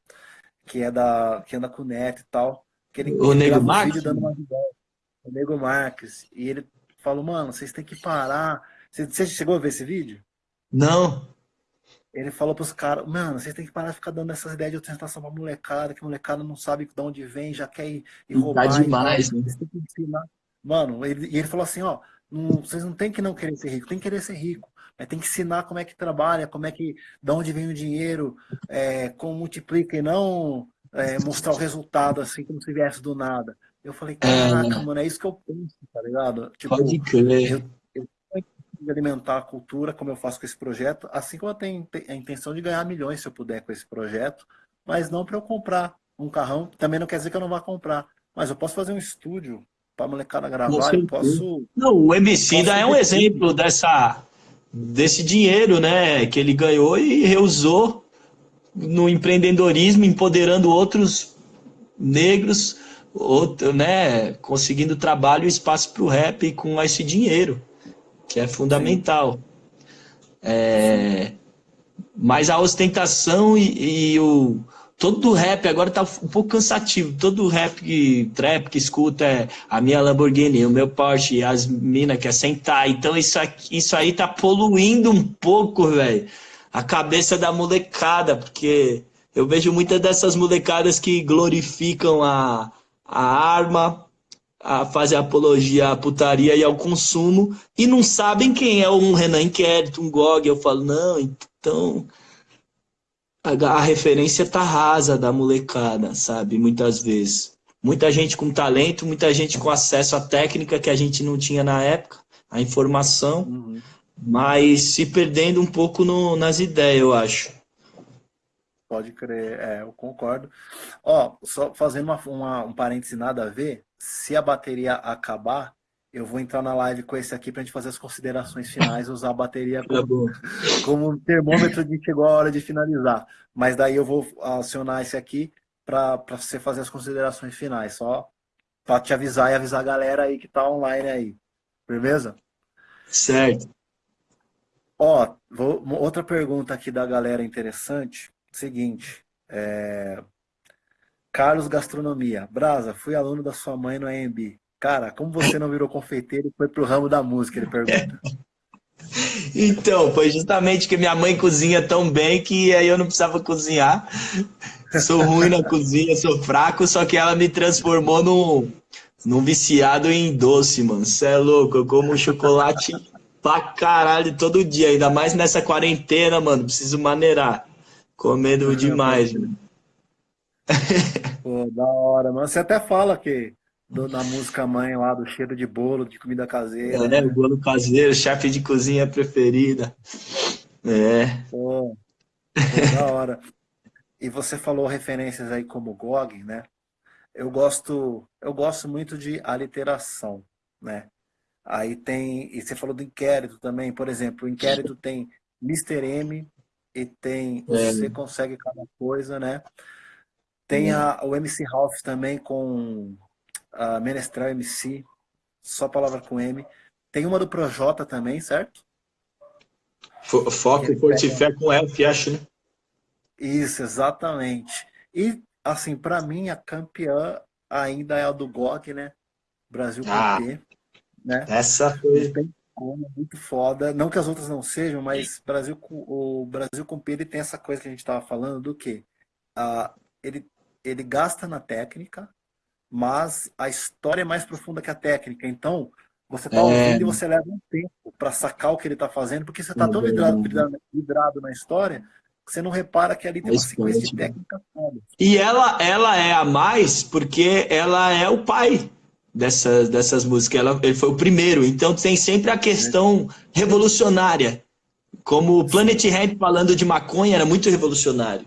que é da que anda com o Neto e tal. Que ele, o ele Nego Max? Um dando uma o Nego Marques. E ele falou, mano, vocês têm que parar. Você, você chegou a ver esse vídeo? Não. Ele falou pros caras, mano, vocês têm que parar de ficar dando essas ideias de ostentação pra molecada, que a molecada não sabe de onde vem, já quer ir, ir roubar. Tá demais, né? Vocês têm que ensinar. Mano, ele, e ele falou assim, ó, não, vocês não tem que não querer ser rico, tem que querer ser rico. Mas tem que ensinar como é que trabalha, como é que, de onde vem o dinheiro, é, como multiplica e não é, mostrar o resultado assim como se viesse do nada. Eu falei, caraca, é... mano, é isso que eu penso, tá ligado? Tipo, Pode crer. Eu, eu tenho alimentar a cultura, como eu faço com esse projeto, assim como eu tenho a intenção de ganhar milhões, se eu puder, com esse projeto, mas não para eu comprar um carrão, também não quer dizer que eu não vá comprar, mas eu posso fazer um estúdio para molecada gravar, eu posso... Não, o MC ainda é um exemplo dessa, desse dinheiro, né, que ele ganhou e reusou no empreendedorismo, empoderando outros negros, outro, né, conseguindo trabalho e espaço para o rap com esse dinheiro, que é fundamental. É, mas a ostentação e, e o, todo rap agora tá um pouco cansativo. Todo rap que trap que escuta é a minha Lamborghini, o meu Porsche, as minas quer sentar. Então isso, aqui, isso aí tá poluindo um pouco, velho, a cabeça da molecada, porque eu vejo muitas dessas molecadas que glorificam a, a arma, a fazer apologia à putaria e ao consumo e não sabem quem é um Renan Inquérito, um GOG. Eu falo, não, então a, referência tá rasa da molecada, sabe? Muitas vezes. Muita gente com talento, muita gente com acesso à técnica que a gente não tinha na época, a informação, uhum. mas se perdendo um pouco no, nas ideias, eu acho. Pode crer, é, eu concordo. Ó, só fazendo uma, uma, um parêntese nada a ver, se a bateria acabar, eu vou entrar na live com esse aqui para a gente fazer as considerações finais, usar a bateria tá como, [laughs] como termômetro de chegou a hora de finalizar. Mas daí eu vou acionar esse aqui para você fazer as considerações finais, só para te avisar e avisar a galera aí que tá online aí. Beleza? Certo. Ó, vou, outra pergunta aqui da galera interessante. Seguinte, é... Carlos Gastronomia. Brasa, fui aluno da sua mãe no AMB. Cara, como você não virou confeiteiro e foi pro ramo da música? Ele pergunta. [laughs] Então, foi justamente que minha mãe cozinha tão bem que aí eu não precisava cozinhar. Sou ruim na cozinha, sou fraco, só que ela me transformou num, num viciado em doce, mano. Você é louco, eu como chocolate pra caralho todo dia, ainda mais nessa quarentena, mano. Preciso maneirar. Comendo demais, mano. Pô, da hora, mano. Você até fala que do, da música mãe lá, do cheiro de bolo, de comida caseira. É, né? bolo caseiro, chefe de cozinha preferida. É. Pô, pô, da hora. E você falou referências aí como Gog, né? Eu gosto, eu gosto muito de aliteração, né? Aí tem, e você falou do inquérito também, por exemplo, o inquérito tem Mr. M e tem é. Você Consegue Cada Coisa, né? Tem é. a, o MC Ralph também com a Menestral MC, só palavra com M. Tem uma do Projota também, certo? Foco e Fortifé com F, acho, né? Isso, exatamente. E, assim, para mim, a campeã ainda é a do GOG, né? Brasil ah, P, né? Essa foi... muito foda. Não que as outras não sejam, mas Brasil, o Brasil com P ele tem essa coisa que a gente estava falando do que ah, ele, ele gasta na técnica, mas a história é mais profunda que a técnica. Então, você está é... ouvindo e você leva um tempo para sacar o que ele está fazendo, porque você está tão vidrado, vidrado, vidrado, na história que você não repara que ali tem uma sequência de técnica toda. E ela, ela é a mais porque ela é o pai dessas, dessas músicas. Ela, ele foi o primeiro, então tem sempre a questão revolucionária. Como o Planet Ramp falando de maconha era muito revolucionário.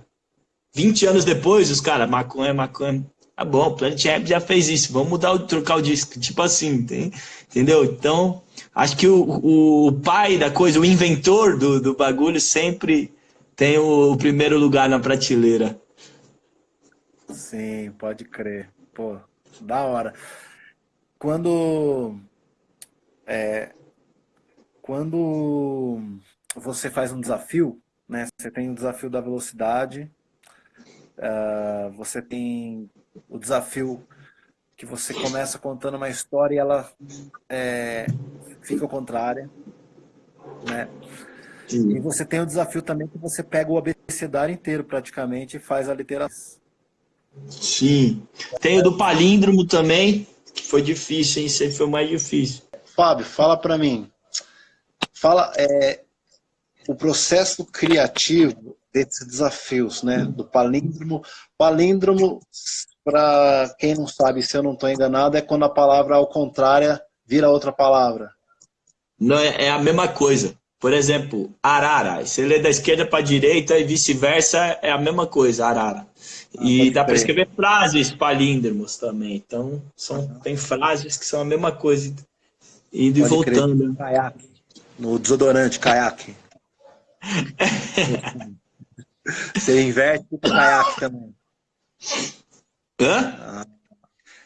20 anos depois, os caras, maconha, maconha, Tá bom, Planet Ramp já fez isso, vamos mudar o trocar o disco, tipo assim, tem, entendeu? Então, acho que o, o pai da coisa, o inventor do, do bagulho sempre tem o, o primeiro lugar na prateleira. Sim, pode crer. Pô, da hora. Quando é, quando você faz um desafio, né? Você tem o desafio da velocidade, uh, você tem o desafio que você começa contando uma história e ela é, fica contrária, né? Sim. E você tem o desafio também que você pega o abecedário inteiro praticamente e faz a literação. Sim. Tem o do palíndromo também, foi difícil, hein? Esse foi o mais difícil. Fábio, fala para mim. Fala é, o processo criativo desses desafios, né? Do palíndromo. Palíndromo para quem não sabe, se eu não estou enganado, é quando a palavra ao contrário vira outra palavra. Não, é, é a mesma coisa. Por exemplo, arara. Você lê da esquerda para a direita e vice-versa, é a mesma coisa, arara. Ah, e dá para escrever frases palíndromos também. Então, são, tem frases que são a mesma coisa, indo pode e voltando. Caiaque. No desodorante, caiaque. [laughs] Você inverte o caiaque também. Hã? Ah.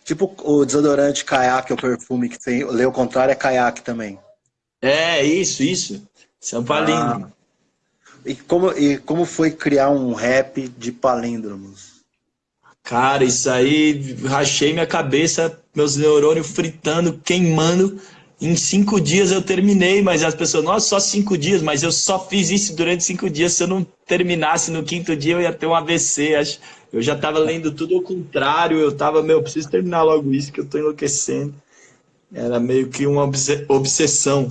Tipo o desodorante caiaque, o perfume que tem, lê o contrário, é caiaque também. É, isso, isso. São palíndromos. Ah. E, como, e como foi criar um rap de palíndromos? Cara, isso aí, rachei minha cabeça, meus neurônios fritando, queimando. Em cinco dias eu terminei, mas as pessoas, nossa, só cinco dias, mas eu só fiz isso durante cinco dias. Se eu não terminasse no quinto dia, eu ia ter um AVC. Acho. Eu já estava lendo tudo ao contrário, eu estava, meu, preciso terminar logo isso, que eu estou enlouquecendo. Era meio que uma obsessão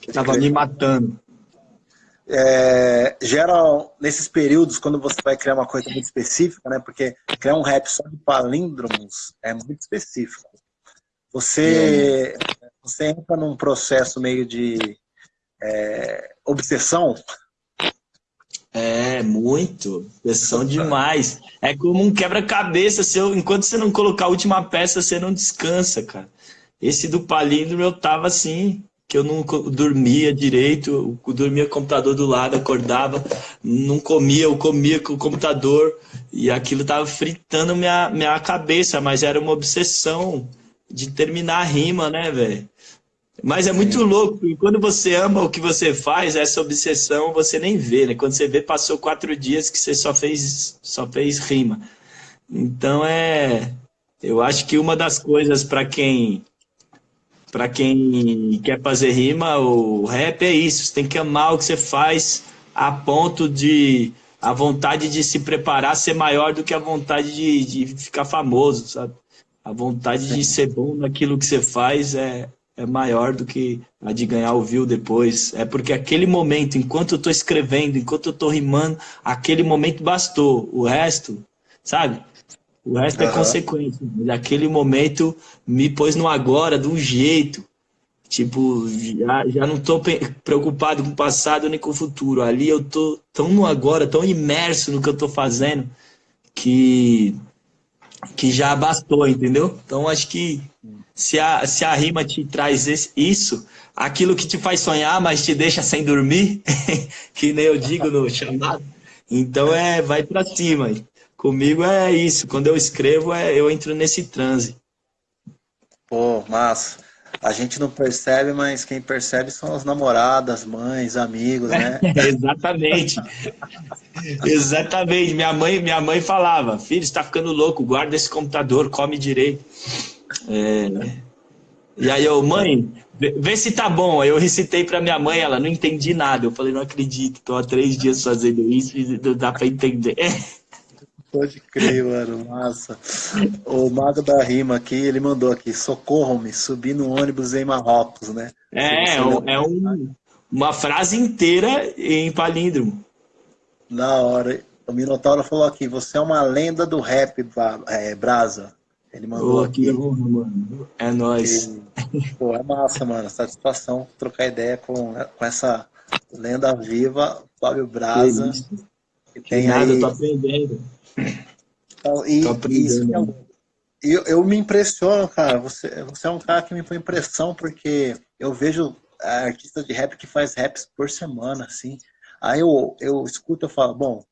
que estava me matando. É, geral, nesses períodos, quando você vai criar uma coisa muito específica, né? Porque criar um rap só de palíndromos é muito específico. Você, você entra num processo meio de é, obsessão é, muito. Pressão demais. É como um quebra-cabeça. Enquanto você não colocar a última peça, você não descansa, cara. Esse do palíndromo eu tava assim, que eu não dormia direito, dormia com o computador do lado, acordava, não comia, eu comia com o computador, e aquilo tava fritando minha, minha cabeça, mas era uma obsessão de terminar a rima, né, velho? Mas é muito louco, e quando você ama o que você faz, essa obsessão você nem vê, né? Quando você vê, passou quatro dias que você só fez, só fez rima. Então é. Eu acho que uma das coisas para quem para quem quer fazer rima, o rap é isso. Você tem que amar o que você faz a ponto de a vontade de se preparar ser maior do que a vontade de, de ficar famoso, sabe? A vontade de ser bom naquilo que você faz é, é maior do que a de ganhar o view depois. É porque aquele momento, enquanto eu estou escrevendo, enquanto eu estou rimando, aquele momento bastou. O resto, sabe? O resto uhum. é consequência. Aquele momento me pôs no agora, de um jeito. Tipo, já, já não estou preocupado com o passado nem com o futuro. Ali eu tô tão no agora, tão imerso no que eu estou fazendo, que, que já bastou, entendeu? Então acho que se a, se a rima te traz esse, isso, aquilo que te faz sonhar, mas te deixa sem dormir, [laughs] que nem eu digo no chamado, então é, vai para cima. Comigo é isso, quando eu escrevo, é, eu entro nesse transe. Pô, massa. A gente não percebe, mas quem percebe são as namoradas, mães, amigos, né? [laughs] Exatamente. Exatamente. Minha mãe, minha mãe falava, filho, está ficando louco, guarda esse computador, come direito. É... E aí eu, mãe, vê se tá bom. Aí eu recitei pra minha mãe, ela não entendi nada. Eu falei, não acredito, tô há três dias fazendo isso e não dá pra entender. [laughs] Pode crer, mano, massa. O Mago da Rima aqui, ele mandou aqui, socorro-me, subi no ônibus em Marrocos, né? É, é, um, uma frase inteira em palíndromo. Na hora. O Minotauro falou aqui, você é uma lenda do rap, é, Brasa. Ele mandou oh, aqui. Honra, mano. É nóis. Que, pô, é massa, mano. Satisfação trocar ideia com, com essa lenda viva, Fábio Braza. Que, que tem nada, aí... eu tô aprendendo. E, aprendendo. E eu, eu me impressiono, cara. Você, você é um cara que me põe impressão, porque eu vejo artista de rap que faz raps por semana, assim. Aí eu, eu escuto e falo, bom,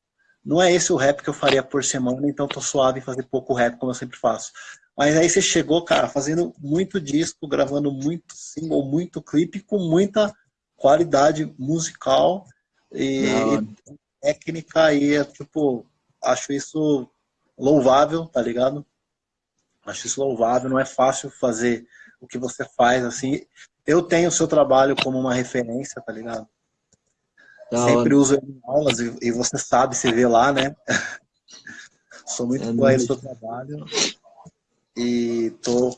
não é esse o rap que eu faria por semana, então tô suave em fazer pouco rap, como eu sempre faço. Mas aí você chegou, cara, fazendo muito disco, gravando muito single, muito clipe, com muita qualidade musical e, e técnica aí, é, tipo, acho isso louvável, tá ligado? Acho isso louvável, não é fácil fazer o que você faz, assim. Eu tenho o seu trabalho como uma referência, tá ligado? Da Sempre hora. uso em aulas e, e, você sabe, você vê lá, né? [laughs] Sou muito é fã do seu trabalho e tô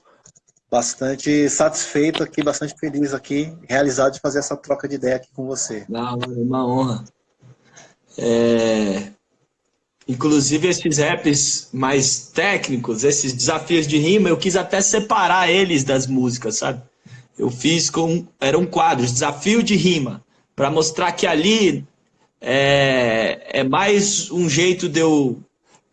bastante satisfeito aqui, bastante feliz aqui, realizado de fazer essa troca de ideia aqui com você. Da hora, é uma honra. É... Inclusive esses raps mais técnicos, esses desafios de rima, eu quis até separar eles das músicas, sabe? Eu fiz com. Eram quadros, desafio de rima, para mostrar que ali é, é, mais um jeito de eu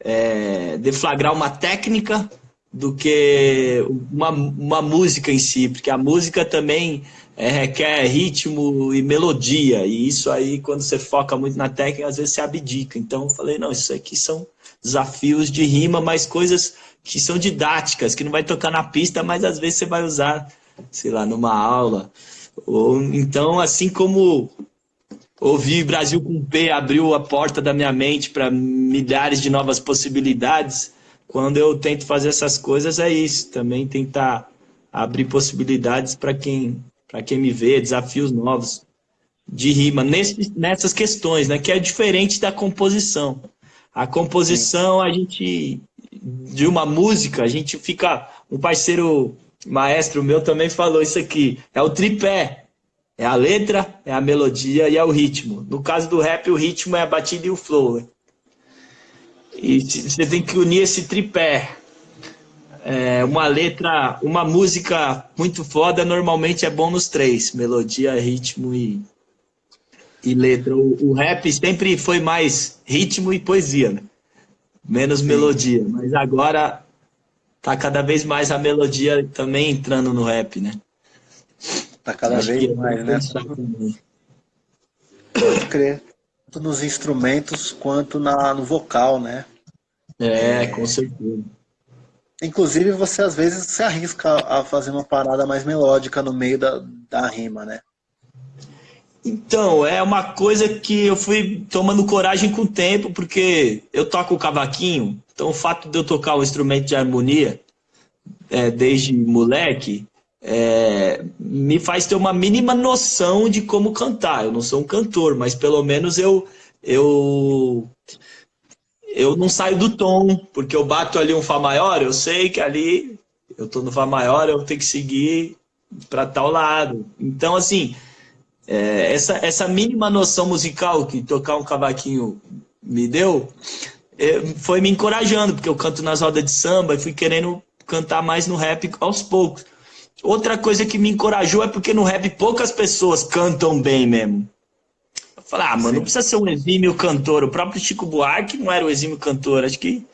é, deflagrar uma técnica do que uma, uma música em si, porque a música também é, requer ritmo e melodia, e isso aí, quando você foca muito na técnica, às vezes você abdica. Então eu falei, não, isso aqui são desafios de rima, mas coisas que são didáticas, que não vai tocar na pista, mas às vezes você vai usar sei lá, numa aula. Ou, então, assim como ouvir Brasil com P abriu a porta da minha mente para milhares de novas possibilidades, quando eu tento fazer essas coisas é isso, também tentar abrir possibilidades para quem, quem me vê, desafios novos de rima nesse, nessas questões, né, que é diferente da composição. A composição, a gente, de uma música, a gente fica, um parceiro maestro meu também falou isso aqui. É o tripé. É a letra, é a melodia e é o ritmo. No caso do rap, o ritmo é a batida e o flow. Né? E você tem que unir esse tripé. É uma letra, uma música muito foda, normalmente é bom nos três: melodia, ritmo e, e letra. O, o rap sempre foi mais ritmo e poesia, né? menos Sim. melodia. Mas agora tá cada vez mais a melodia também entrando no rap, né? Tá cada Acho vez mais, né? Pode crer. Tanto nos instrumentos quanto na, no vocal, né? É, é, com certeza. Inclusive, você às vezes se arrisca a fazer uma parada mais melódica no meio da, da rima, né? Então, é uma coisa que eu fui tomando coragem com o tempo, porque eu toco o cavaquinho, então o fato de eu tocar um instrumento de harmonia é, desde moleque é, me faz ter uma mínima noção de como cantar. Eu não sou um cantor, mas pelo menos eu eu eu não saio do tom, porque eu bato ali um Fá maior, eu sei que ali eu tô no Fá maior, eu tenho que seguir para tal lado. Então, assim, é, essa, essa mínima noção musical que tocar um cavaquinho me deu, é, foi me encorajando, porque eu canto nas rodas de samba e fui querendo cantar mais no rap aos poucos. Outra coisa que me encorajou é porque no rap poucas pessoas cantam bem mesmo. Eu falei, ah, mano, Sim. não precisa ser um exímio cantor. O próprio Chico Buarque não era o exímio cantor. Acho que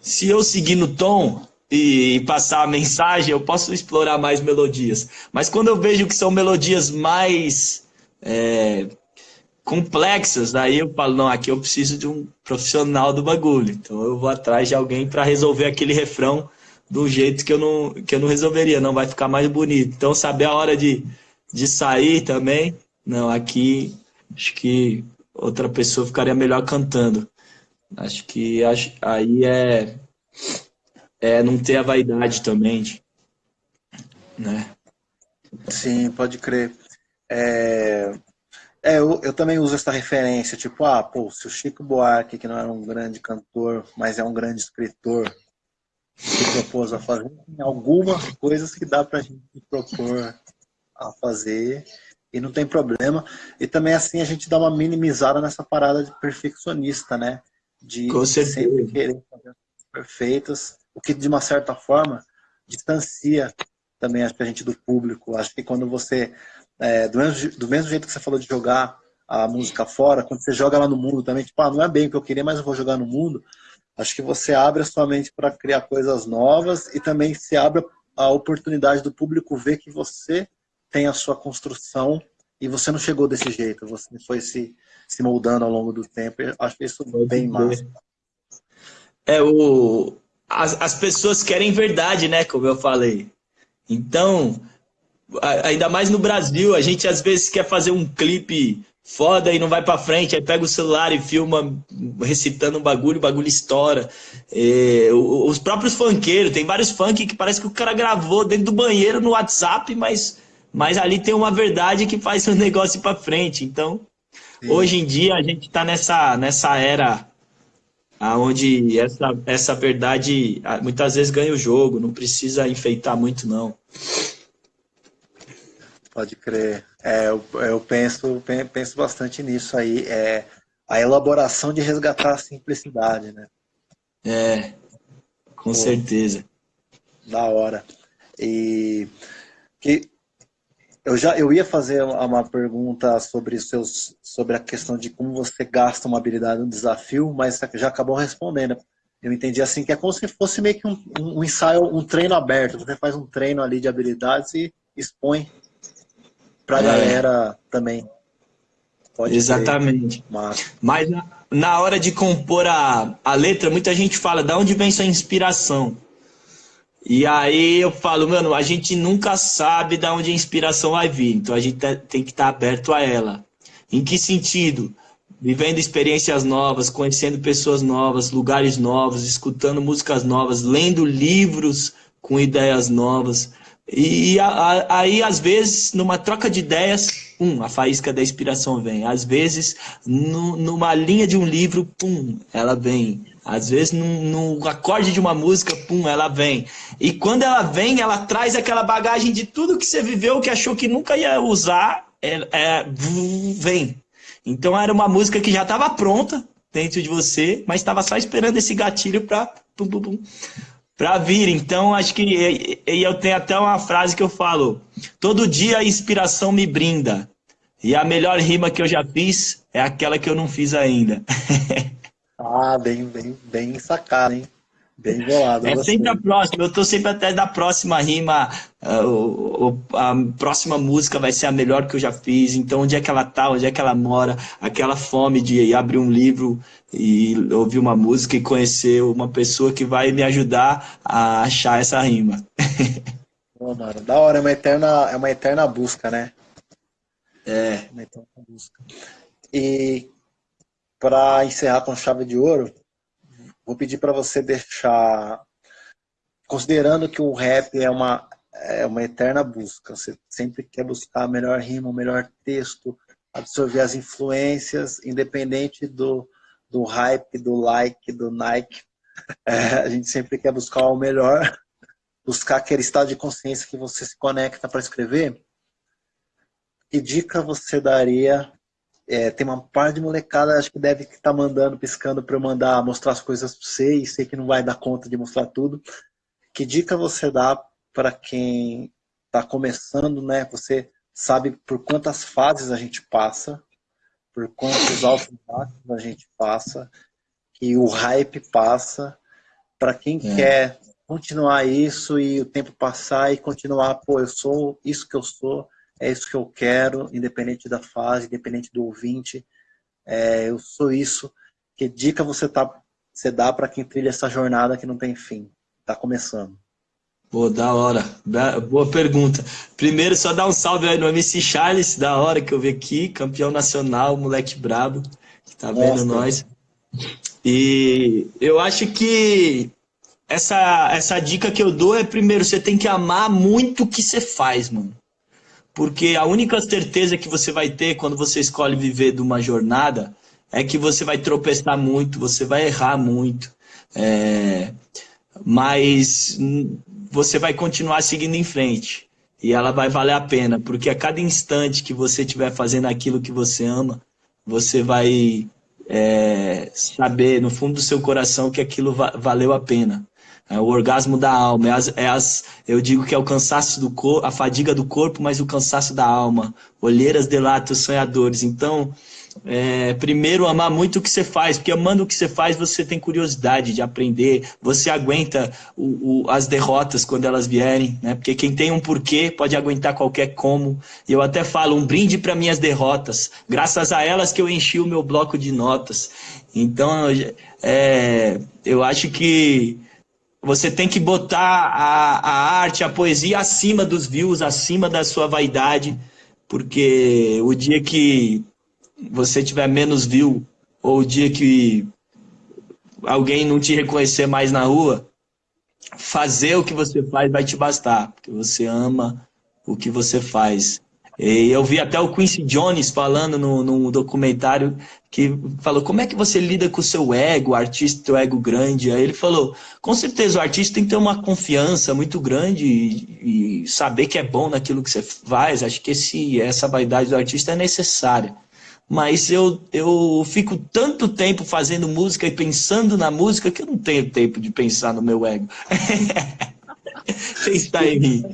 se eu seguir no tom e passar a mensagem, eu posso explorar mais melodias. Mas quando eu vejo que são melodias mais é, complexas, aí eu falo, não, aqui eu preciso de um profissional do bagulho. Então eu vou atrás de alguém para resolver aquele refrão do jeito que eu não, que eu não resolveria, não vai ficar mais bonito. Então saber a hora de, de sair também, não, aqui acho que outra pessoa ficaria melhor cantando. Acho que acho, aí é, é não ter a vaidade também, né? Sim, pode crer. É, é eu, eu, também uso essa referência, tipo, ah, pô, se o Chico Buarque, que não era um grande cantor, mas é um grande escritor, se propôs a fazer, tem algumas coisas que dá pra gente propor a fazer e não tem problema. E também assim a gente dá uma minimizada nessa parada de perfeccionista, né? De sempre querer fazer perfeitas, o que de uma certa forma distancia também acho que a gente do público. Acho que quando você é, do, mesmo, do mesmo jeito que você falou de jogar a música fora, quando você joga lá no mundo também, tipo, ah, não é bem o que eu queria, mas eu vou jogar no mundo, acho que você abre a sua mente para criar coisas novas e também se abre a oportunidade do público ver que você tem a sua construção e você não chegou desse jeito, você foi se, se moldando ao longo do tempo. Eu acho isso bem massa. É, o, as, as pessoas querem verdade, né? Como eu falei. Então, ainda mais no Brasil, a gente às vezes quer fazer um clipe foda e não vai para frente, aí pega o celular e filma recitando um bagulho, o bagulho estoura. É, os próprios funkeiros, tem vários funk que parece que o cara gravou dentro do banheiro no WhatsApp, mas, mas ali tem uma verdade que faz o [laughs] negócio ir para frente. Então, Sim. hoje em dia a gente está nessa, nessa era onde essa, essa verdade ah, muitas vezes ganha o jogo, não precisa enfeitar muito não. Pode crer. É, eu, eu penso, penso bastante nisso aí. É a elaboração de resgatar a simplicidade, né? É, com Pô, certeza. Da hora. E que eu já eu ia fazer uma pergunta sobre seus sobre a questão de como você gasta uma habilidade no desafio, mas já acabou respondendo. Eu entendi assim que é como se fosse meio que um, um ensaio, um treino aberto. Você faz um treino ali de habilidades e expõe para a é. galera também. Pode Exatamente. Mas, Mas na, hora de compor a, a letra, muita gente fala, da onde vem sua inspiração? E aí eu falo, mano, a gente nunca sabe da onde a inspiração vai vir, então a gente tem que estar aberto a ela. Em que sentido? Vivendo experiências novas, conhecendo pessoas novas, lugares novos, escutando músicas novas, lendo livros com ideias novas. E aí, às vezes, numa troca de ideias, pum, a faísca da inspiração vem. Às vezes, numa linha de um livro, pum, ela vem. Às vezes, no, no acorde de uma música, pum, ela vem. E quando ela vem, ela traz aquela bagagem de tudo que você viveu, que achou que nunca ia usar, é, é, vem. Então, era uma música que já estava pronta dentro de você, mas estava só esperando esse gatilho para para vir. Então, acho que e, eu tenho até uma frase que eu falo: todo dia a inspiração me brinda. E a melhor rima que eu já fiz é aquela que eu não fiz ainda. [laughs] ah, bem, bem, bem sacado, hein? Bem bolado. É sempre a próxima. Eu tô sempre até da próxima rima. Uh, a próxima música vai ser a melhor que eu já fiz. Então, onde é que ela tá? Onde é que ela mora? Aquela fome de abrir um livro e ouvir uma música e conhecer uma pessoa que vai me ajudar a achar essa rima. [laughs] Pô, mano, da hora. É uma eterna, é uma eterna busca, né? É. Uma eterna busca. E para encerrar com chave de ouro Vou pedir para você deixar, considerando que o rap é uma, é uma eterna busca, você sempre quer buscar a melhor rima, o melhor texto, absorver as influências, independente do, do hype, do like, do Nike. [laughs] É, a gente sempre quer buscar o melhor, buscar aquele estado de consciência que você se conecta para escrever. Que dica você daria é, tem uma par de molecada, acho que deve estar tá mandando, piscando para eu mandar mostrar as coisas para você e sei que não vai dar conta de mostrar tudo. Que dica você dá para quem está começando, né? Você sabe por quantas fases a gente passa, por quantos altos baixos a gente passa, que o hype passa. Para quem é. quer continuar isso e o tempo passar e continuar, pô, eu sou isso que eu sou, é isso que eu quero, independente da fase, independente do ouvinte. É, eu sou isso. Que dica você, tá, você dá para quem trilha essa jornada que não tem fim? Está começando. Pô, da hora. Boa pergunta. Primeiro, só dar um salve aí no MC Charles, da hora que eu vi aqui, campeão nacional, moleque brabo, que tá vendo nós. E eu acho que essa, essa dica que eu dou é, primeiro, você tem que amar muito o que você faz, mano. Porque a única certeza que você vai ter quando você escolhe viver de uma jornada é que você vai tropeçar muito, você vai errar muito. É... Mas você vai continuar seguindo em frente. E ela vai valer a pena, porque a cada instante que você estiver fazendo aquilo que você ama, você vai é, saber no fundo do seu coração que aquilo va valeu a pena. É o orgasmo da alma. É as, é as, eu digo que é o cansaço do corpo, a fadiga do corpo, mas o cansaço da alma. Olheiras delatam os sonhadores. Então, é, primeiro amar muito o que você faz, porque amando o que você faz, você tem curiosidade de aprender, você aguenta o, o, as derrotas quando elas vierem, né? Porque quem tem um porquê pode aguentar qualquer como. E eu até falo, um brinde para minhas derrotas, graças a elas que eu enchi o meu bloco de notas. Então, é, eu acho que você tem que botar a, a arte, a poesia acima dos views, acima da sua vaidade, porque o dia que você tiver menos view, ou o dia que alguém não te reconhecer mais na rua, fazer o que você faz vai te bastar, porque você ama o que você faz. E eu vi até o Quincy Jones falando no, no documentário que falou como é que você lida com o seu ego, o artista, o ego grande. Aí ele falou, com certeza o artista tem que ter uma confiança muito grande e, e saber que é bom naquilo que você faz. Acho que esse, essa vaidade do artista é necessária. Mas eu, eu fico tanto tempo fazendo música e pensando na música que eu não tenho tempo de pensar no meu ego. [laughs] Pensar em mim.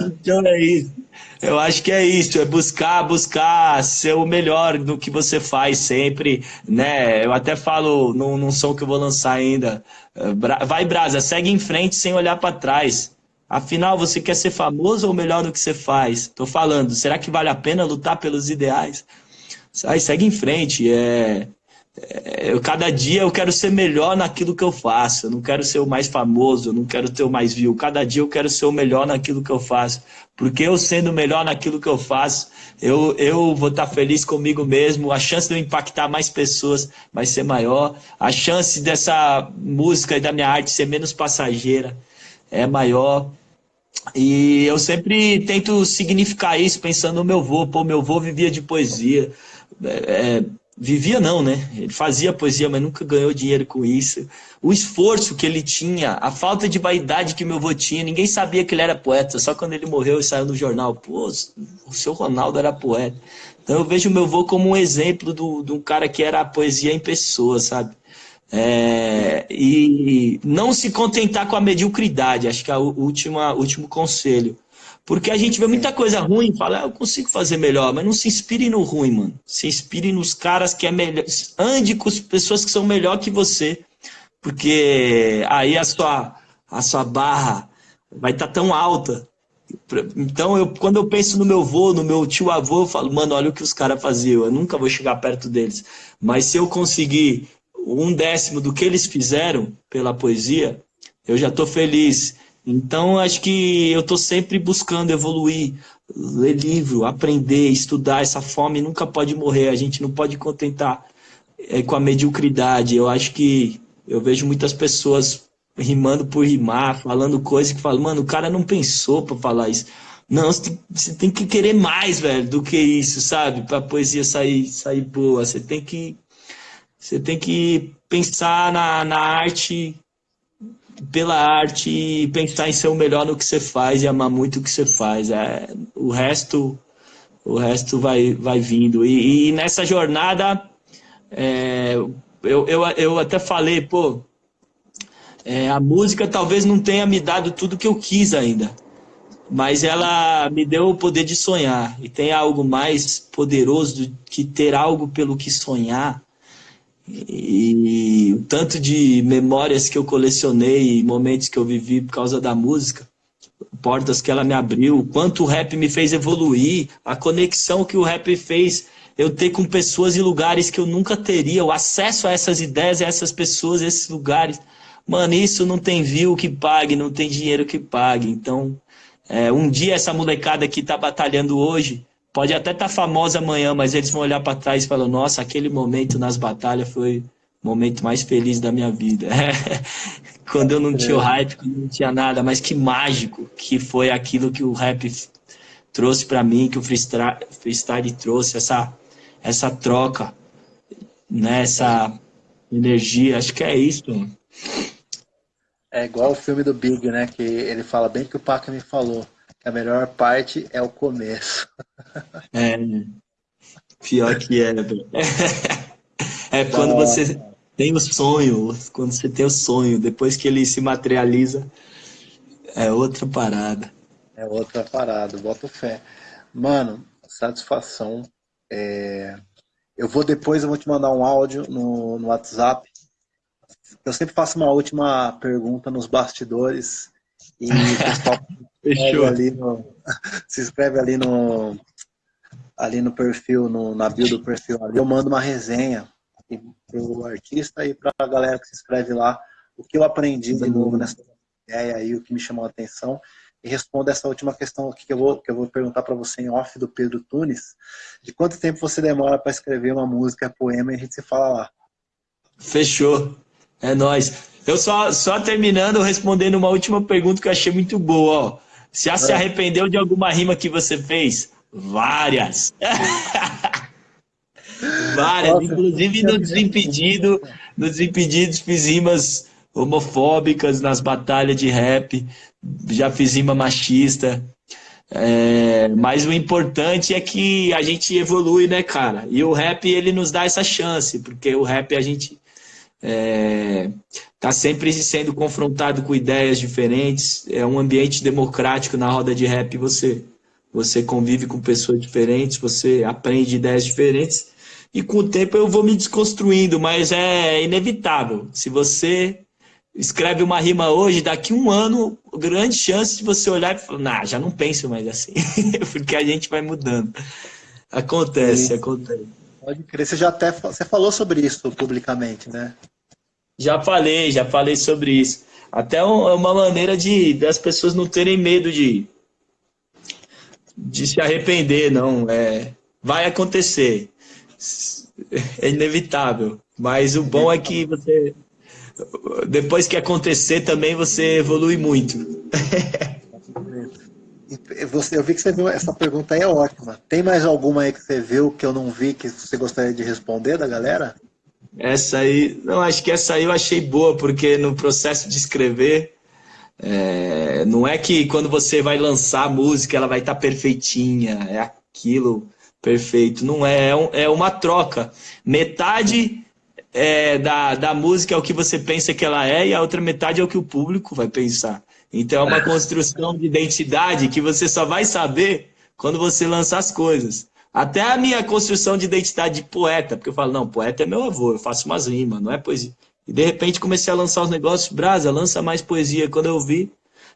Então é isso. Eu acho que é isso, é buscar, buscar ser o melhor do que você faz sempre, né? Eu até falo num, num som que eu vou lançar ainda. Eh, vai, Brasa, segue em frente sem olhar para trás. Afinal, você quer ser famoso ou melhor do que você faz? Tô falando, será que vale a pena lutar pelos ideais? Aí segue em frente, é, eu, cada dia eu quero ser melhor naquilo que eu faço. Eu não quero ser o mais famoso, eu não quero ter o mais view. Cada dia eu quero ser o melhor naquilo que eu faço. Porque eu sendo melhor naquilo que eu faço, eu, eu vou estar feliz comigo mesmo. A chance de eu impactar mais pessoas vai ser maior. A chance dessa música e da minha arte ser menos passageira é maior. E eu sempre tento significar isso pensando no meu avô. Pô, meu avô vivia de poesia. É, é Vivia não, né? Ele fazia poesia, mas nunca ganhou dinheiro com isso. O esforço que ele tinha, a falta de vaidade que meu avô tinha, ninguém sabia que ele era poeta, só quando ele morreu e saiu no jornal. Pô, o seu Ronaldo era poeta. Então eu vejo meu avô como um exemplo do, de um cara que era a poesia em pessoa, sabe? É, e não se contentar com a mediocridade, acho que é o último, último conselho. Porque a gente vê muita coisa ruim e fala, ah, eu consigo fazer melhor, mas não se inspire no ruim, mano. Se inspire nos caras que é melhor. Ande com as pessoas que são melhor que você. Porque aí a sua, a sua barra vai estar tá tão alta. Então, eu, quando eu penso no meu avô, no meu tio avô, eu falo, mano, olha o que os caras faziam. Eu nunca vou chegar perto deles. Mas se eu conseguir um décimo do que eles fizeram pela poesia, eu já estou feliz. Então, acho que eu estou sempre buscando evoluir, ler livro, aprender, estudar. Essa fome nunca pode morrer, a gente não pode contentar é, com a mediocridade. Eu acho que eu vejo muitas pessoas rimando por rimar, falando coisas que falam, mano, o cara não pensou para falar isso. Não, você tem, você tem, que querer mais, velho, do que isso, sabe? Para a poesia sair, sair boa. Você tem que, você tem que pensar na, na arte pela arte e pensar em ser o melhor no que você faz e amar muito o que você faz. É, o resto o resto vai, vai vindo. E, e nessa jornada, é, eu, eu, eu até falei, pô, é, a música talvez não tenha me dado tudo que eu quis ainda, mas ela me deu o poder de sonhar. E tem algo mais poderoso do que ter algo pelo que sonhar e o tanto de memórias que eu colecionei, momentos que eu vivi por causa da música, portas que ela me abriu, o quanto o rap me fez evoluir, a conexão que o rap fez eu ter com pessoas e lugares que eu nunca teria, o acesso a essas ideias, a essas pessoas, a esses lugares. Mano, isso não tem view que pague, não tem dinheiro que pague. Então, é, um dia essa molecada que está batalhando hoje, Pode até estar tá famosa amanhã, mas eles vão olhar para trás e falar: nossa, aquele momento nas batalhas foi o momento mais feliz da minha vida. [laughs] quando eu não tinha o é. hype, quando não tinha nada, mas que mágico que foi aquilo que o rap trouxe para mim, que o freestyle, freestyle trouxe, essa, essa troca, né, essa energia. Acho que é isso. É igual o filme do Big, né? Que ele fala bem que o Paca me falou. A melhor parte é o começo. [laughs] É, pior que é, É quando você tem o sonho, quando você tem o sonho, depois que ele se materializa, é outra parada. É outra parada, boto fé. Mano, satisfação. É... Eu vou depois, eu vou te mandar um áudio no, no WhatsApp. Eu sempre faço uma última pergunta nos bastidores e [laughs] o pessoal Fechou. Ali no, [laughs] se inscreve ali no, ali no perfil, no, na bio do perfil. Ali eu mando uma resenha para o artista e para a galera que se inscreve lá. O que eu aprendi de novo nessa ideia aí, o que me chamou a atenção. e responda essa última questão aqui que eu vou, que eu vou perguntar para você em off do Pedro Tunes. De quanto tempo você demora para escrever uma música, poema, e a gente se fala lá. Fechou. É nóis. Eu só, só terminando, respondendo uma última pergunta que eu achei muito boa. Ó. Já se é. arrependeu de alguma rima que você fez? Várias. [laughs] Várias. Nossa, Inclusive no Desimpedido, no Desimpedidos fiz rimas homofóbicas nas batalhas de rap. Já fiz rima machista. É, mas o importante é que a gente evolui, né, cara? E o rap, ele nos dá essa chance, porque o rap a gente é, tá sempre sendo confrontado com ideias diferentes. É um ambiente democrático na roda de rap. Você, você convive com pessoas diferentes, você aprende ideias diferentes. E com o tempo eu vou me desconstruindo, mas é inevitável. Se você escreve uma rima hoje, daqui um ano, grande chance de você olhar e falar, nah, já não penso mais assim, [laughs] porque a gente vai mudando. Acontece, Sim. acontece. Pode crer, você já até você falou sobre isso publicamente, né? Já falei, já falei sobre isso. Até é uma maneira de das pessoas não terem medo de, de se arrepender, não. É, vai acontecer. É inevitável. Mas o bom é que você depois que acontecer também você evolui muito. Você, eu vi que você viu, essa pergunta aí é ótima. Tem mais alguma aí que você viu que eu não vi que você gostaria de responder da galera? Essa aí, não, acho que essa aí eu achei boa, porque no processo de escrever, é, não é que quando você vai lançar a música ela vai estar tá perfeitinha, é aquilo perfeito. Não é, é, um, é uma troca. Metade é, da, da música é o que você pensa que ela é e a outra metade é o que o público vai pensar. Então é uma construção de identidade que você só vai saber quando você lança as coisas. Até a minha construção de identidade de poeta, porque eu falo, não, poeta é meu avô, eu faço umas rimas, não é poesia. E de repente comecei a lançar os negócios, Brasa, lança mais poesia. Quando eu vi,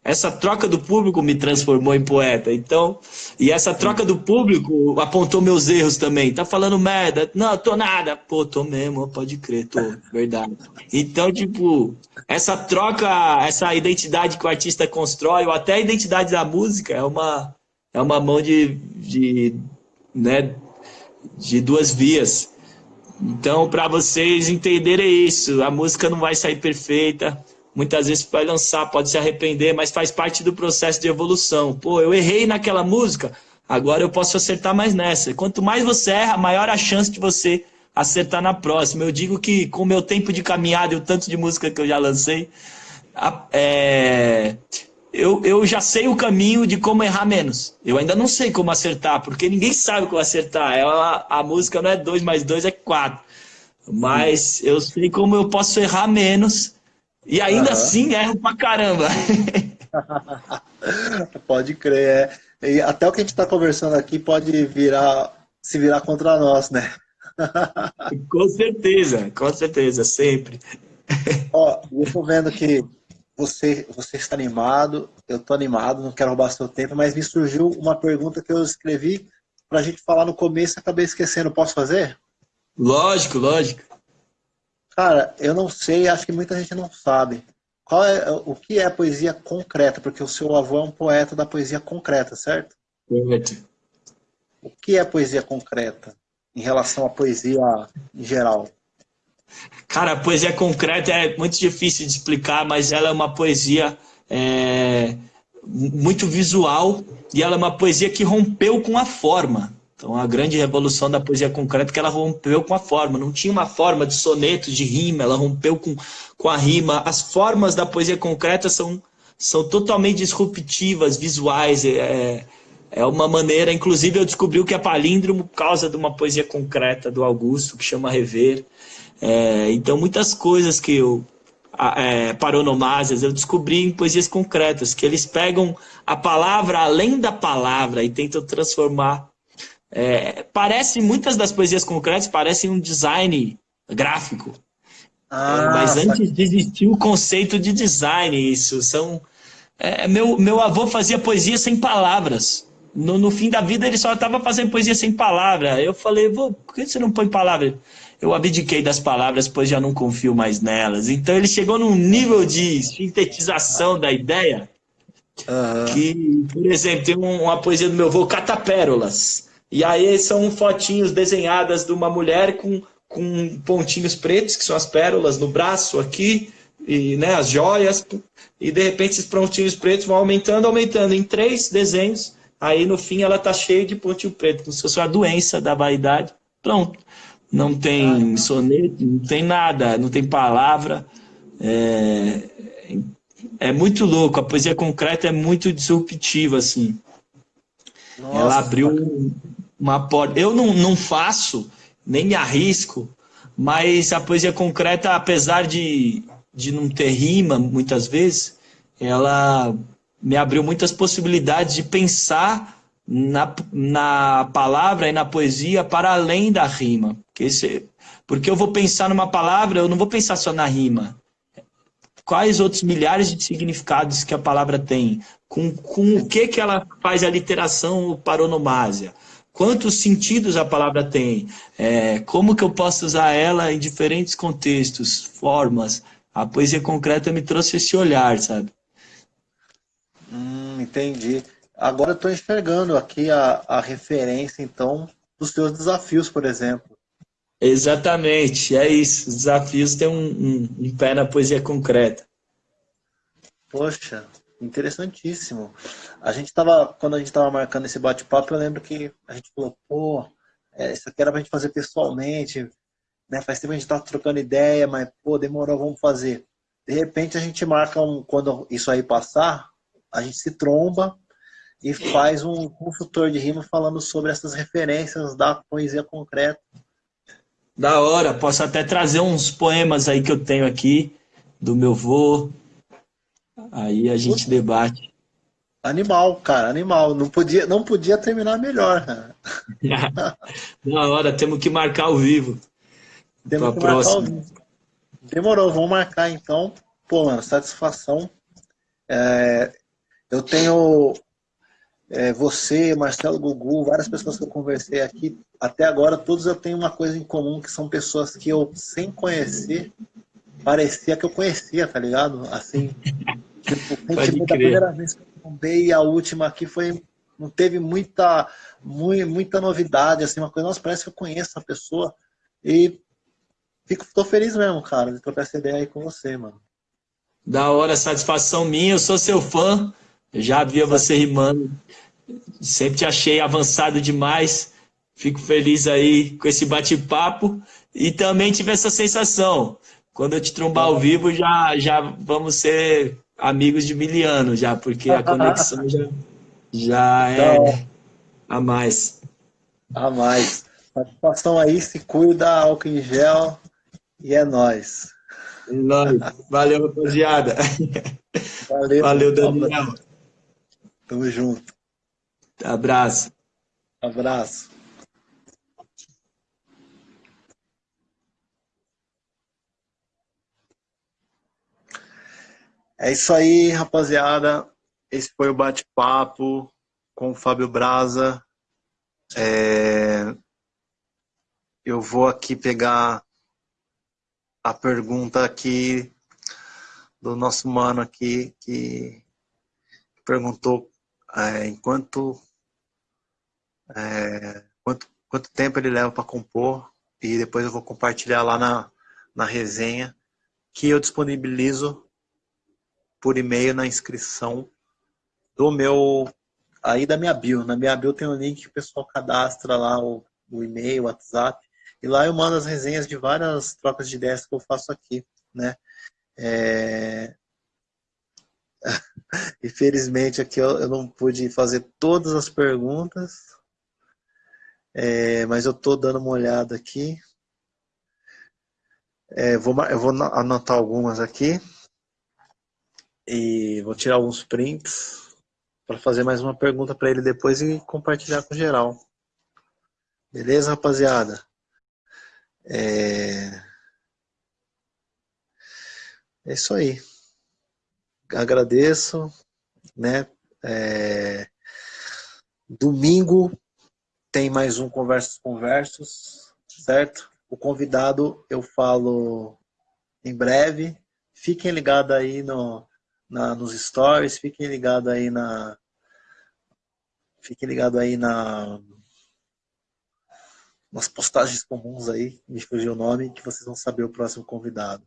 essa troca do público me transformou em poeta. Então, e essa troca do público apontou meus erros também. Tá falando merda? Não, tô nada. Pô, tô mesmo, pode crer, tô, verdade. Então, tipo, essa troca, essa identidade que o artista constrói, ou até a identidade da música, é uma, é uma mão de, de, né, de duas vias. Então, para vocês entenderem isso, a música não vai sair perfeita, muitas vezes vai lançar, pode se arrepender, mas faz parte do processo de evolução. Pô, eu errei naquela música, agora eu posso acertar mais nessa. Quanto mais você erra, maior a chance de você acertar na próxima. Eu digo que com o meu tempo de caminhada e o tanto de música que eu já lancei, é, eu, eu já sei o caminho de como errar menos. Eu ainda não sei como acertar, porque ninguém sabe como acertar. Ela, a música não é 2 mais 2, é 4. Mas eu sei como eu posso errar menos e ainda uhum. assim erro pra caramba. [laughs] pode crer. É. E até o que a gente está conversando aqui pode virar, se virar contra nós, né? [laughs] com certeza, com certeza, sempre. Ó, eu estou vendo que você, você está animado, eu estou animado, não quero roubar seu tempo, mas me surgiu uma pergunta que eu escrevi para a gente falar no começo e acabei esquecendo. Posso fazer? Lógico, lógico. Cara, eu não sei, acho que muita gente não sabe. Qual é o que é poesia concreta? Porque o seu avô é um poeta da poesia concreta, certo? Certo. O que é poesia concreta em relação à poesia em geral? Cara, a poesia concreta é muito difícil de explicar, mas ela é uma poesia é, muito visual e ela é uma poesia que rompeu com a forma. Então, a grande revolução da poesia concreta é que ela rompeu com a forma. Não tinha uma forma de soneto, de rima, ela rompeu com, com a rima. As formas da poesia concreta são, são totalmente disruptivas, visuais. É, é uma maneira, inclusive, eu descobri o que é palíndromo causa de uma poesia concreta do Augusto, que chama Rever. É, então, muitas coisas que eu. É, paronomásias, eu descobri em poesias concretas, que eles pegam a palavra além da palavra e tentam transformar é, parece, muitas das poesias concretas parecem um design gráfico. Ah, é, mas antes de existir o conceito de design, isso são. É, meu, meu avô fazia poesia sem palavras. No, no fim da vida ele só estava fazendo poesia sem palavra. Eu falei, vô, por que você não põe palavra? Eu abdiquei das palavras, pois já não confio mais nelas. Então ele chegou num nível de sintetização da ideia Uhum. Que, por exemplo, tem uma poesia do meu avô, Catapérolas. E aí são fotinhos desenhadas de uma mulher com, com pontinhos pretos, que são as pérolas no braço aqui, e né, as joias, e de repente esses pontinhos pretos vão aumentando, aumentando em três desenhos, aí no fim ela tá cheia de pontinho preto, como se fosse uma doença da vaidade. Pronto. Não tem soneto, não tem nada, não tem palavra. É, é muito louco, a poesia concreta é muito disruptiva, assim. Nossa, Ela abriu uma porta. Eu não, não faço, nem me arrisco, mas a poesia concreta, apesar de, de não ter rima muitas vezes, ela me abriu muitas possibilidades de pensar na, na palavra e na poesia para além da rima. Porque, esse, porque eu vou pensar numa palavra, eu não vou pensar só na rima quais outros milhares de significados que a palavra tem, com, com o que, que ela faz a literação paronomásia, quantos sentidos a palavra tem, é, como que eu posso usar ela em diferentes contextos, formas. A poesia concreta me trouxe esse olhar, sabe? Hum, entendi. Agora eu estou enxergando aqui a, a referência, então, dos seus desafios, por exemplo. Exatamente, é isso. Os desafios têm um, um, um pé na poesia concreta. Poxa, interessantíssimo. A gente tava, quando a gente estava marcando esse bate-papo, eu lembro que a gente falou, pô, é, isso aqui era pra gente fazer pessoalmente, né? Faz tempo a gente tá trocando ideia, mas, pô, demorou, vamos fazer. De repente a gente marca um, quando isso aí passar, a gente se tromba e faz um consultor de rima falando sobre essas referências da poesia concreta. Da hora, posso até trazer uns poemas aí que eu tenho aqui, do meu vô. Aí a gente debate. Animal, cara, animal. Não podia, não podia terminar melhor. [laughs] da hora, temos que marcar ao vivo. Temos que próxima. marcar ao vivo. Demorou, vamos marcar então. Pô, mano, satisfação. É, eu tenho é, você, Marcelo Gugu, várias pessoas que eu conversei aqui, até agora todos eu tenho uma coisa em comum, que são pessoas que eu, sem conhecer, parecia que eu conhecia, tá ligado? Assim, tipo, da primeira vez que eu trombei, a última aqui foi, não teve muita, muita, muita novidade, assim, uma coisa, nossa, parece que eu conheço a pessoa, e fico, tô feliz mesmo, cara, de trocar essa ideia aí com você, mano. Da hora, satisfação minha, eu sou seu fã, já via você rimando, sempre te achei avançado demais. Fico feliz aí com esse bate-papo e também tive essa sensação. Quando eu te trombar ao vivo, já, já vamos ser amigos de miliano já, porque a conexão já, já é a mais. A mais. Satisfação aí, se cuida, álcool em gel e é nóis. É nóis. Valeu, rapaziada. Valeu, Valeu Daniel. Tamo junto. Abraço. Abraço. É isso aí, rapaziada. Esse foi o bate-papo com o Fábio Braza. É... Eu vou aqui pegar a pergunta aqui do nosso mano aqui que perguntou é, enquanto é, quanto, quanto tempo ele leva para compor e depois eu vou compartilhar lá na, na resenha que eu disponibilizo por e-mail na inscrição do meu aí da minha bio. Na minha bio tem um link que o pessoal cadastra lá o, o e-mail, o WhatsApp e lá eu mando as resenhas de várias trocas de ideias que eu faço aqui, né? É... Infelizmente aqui eu, eu não pude fazer todas as perguntas, é, mas eu estou dando uma olhada aqui. É, vou, eu vou anotar algumas aqui. E vou tirar alguns prints para fazer mais uma pergunta para ele depois e compartilhar com geral. Beleza, rapaziada? É, é isso aí. Agradeço, né? É... Domingo tem mais um Conversos Conversos, certo? O convidado eu falo em breve. Fiquem ligados aí no, na, nos stories, fiquem ligados aí na. Fiquem ligados aí na. Nas postagens comuns aí, me fugiu o nome, que vocês vão saber o próximo convidado.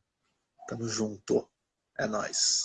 Tamo junto. É nóis.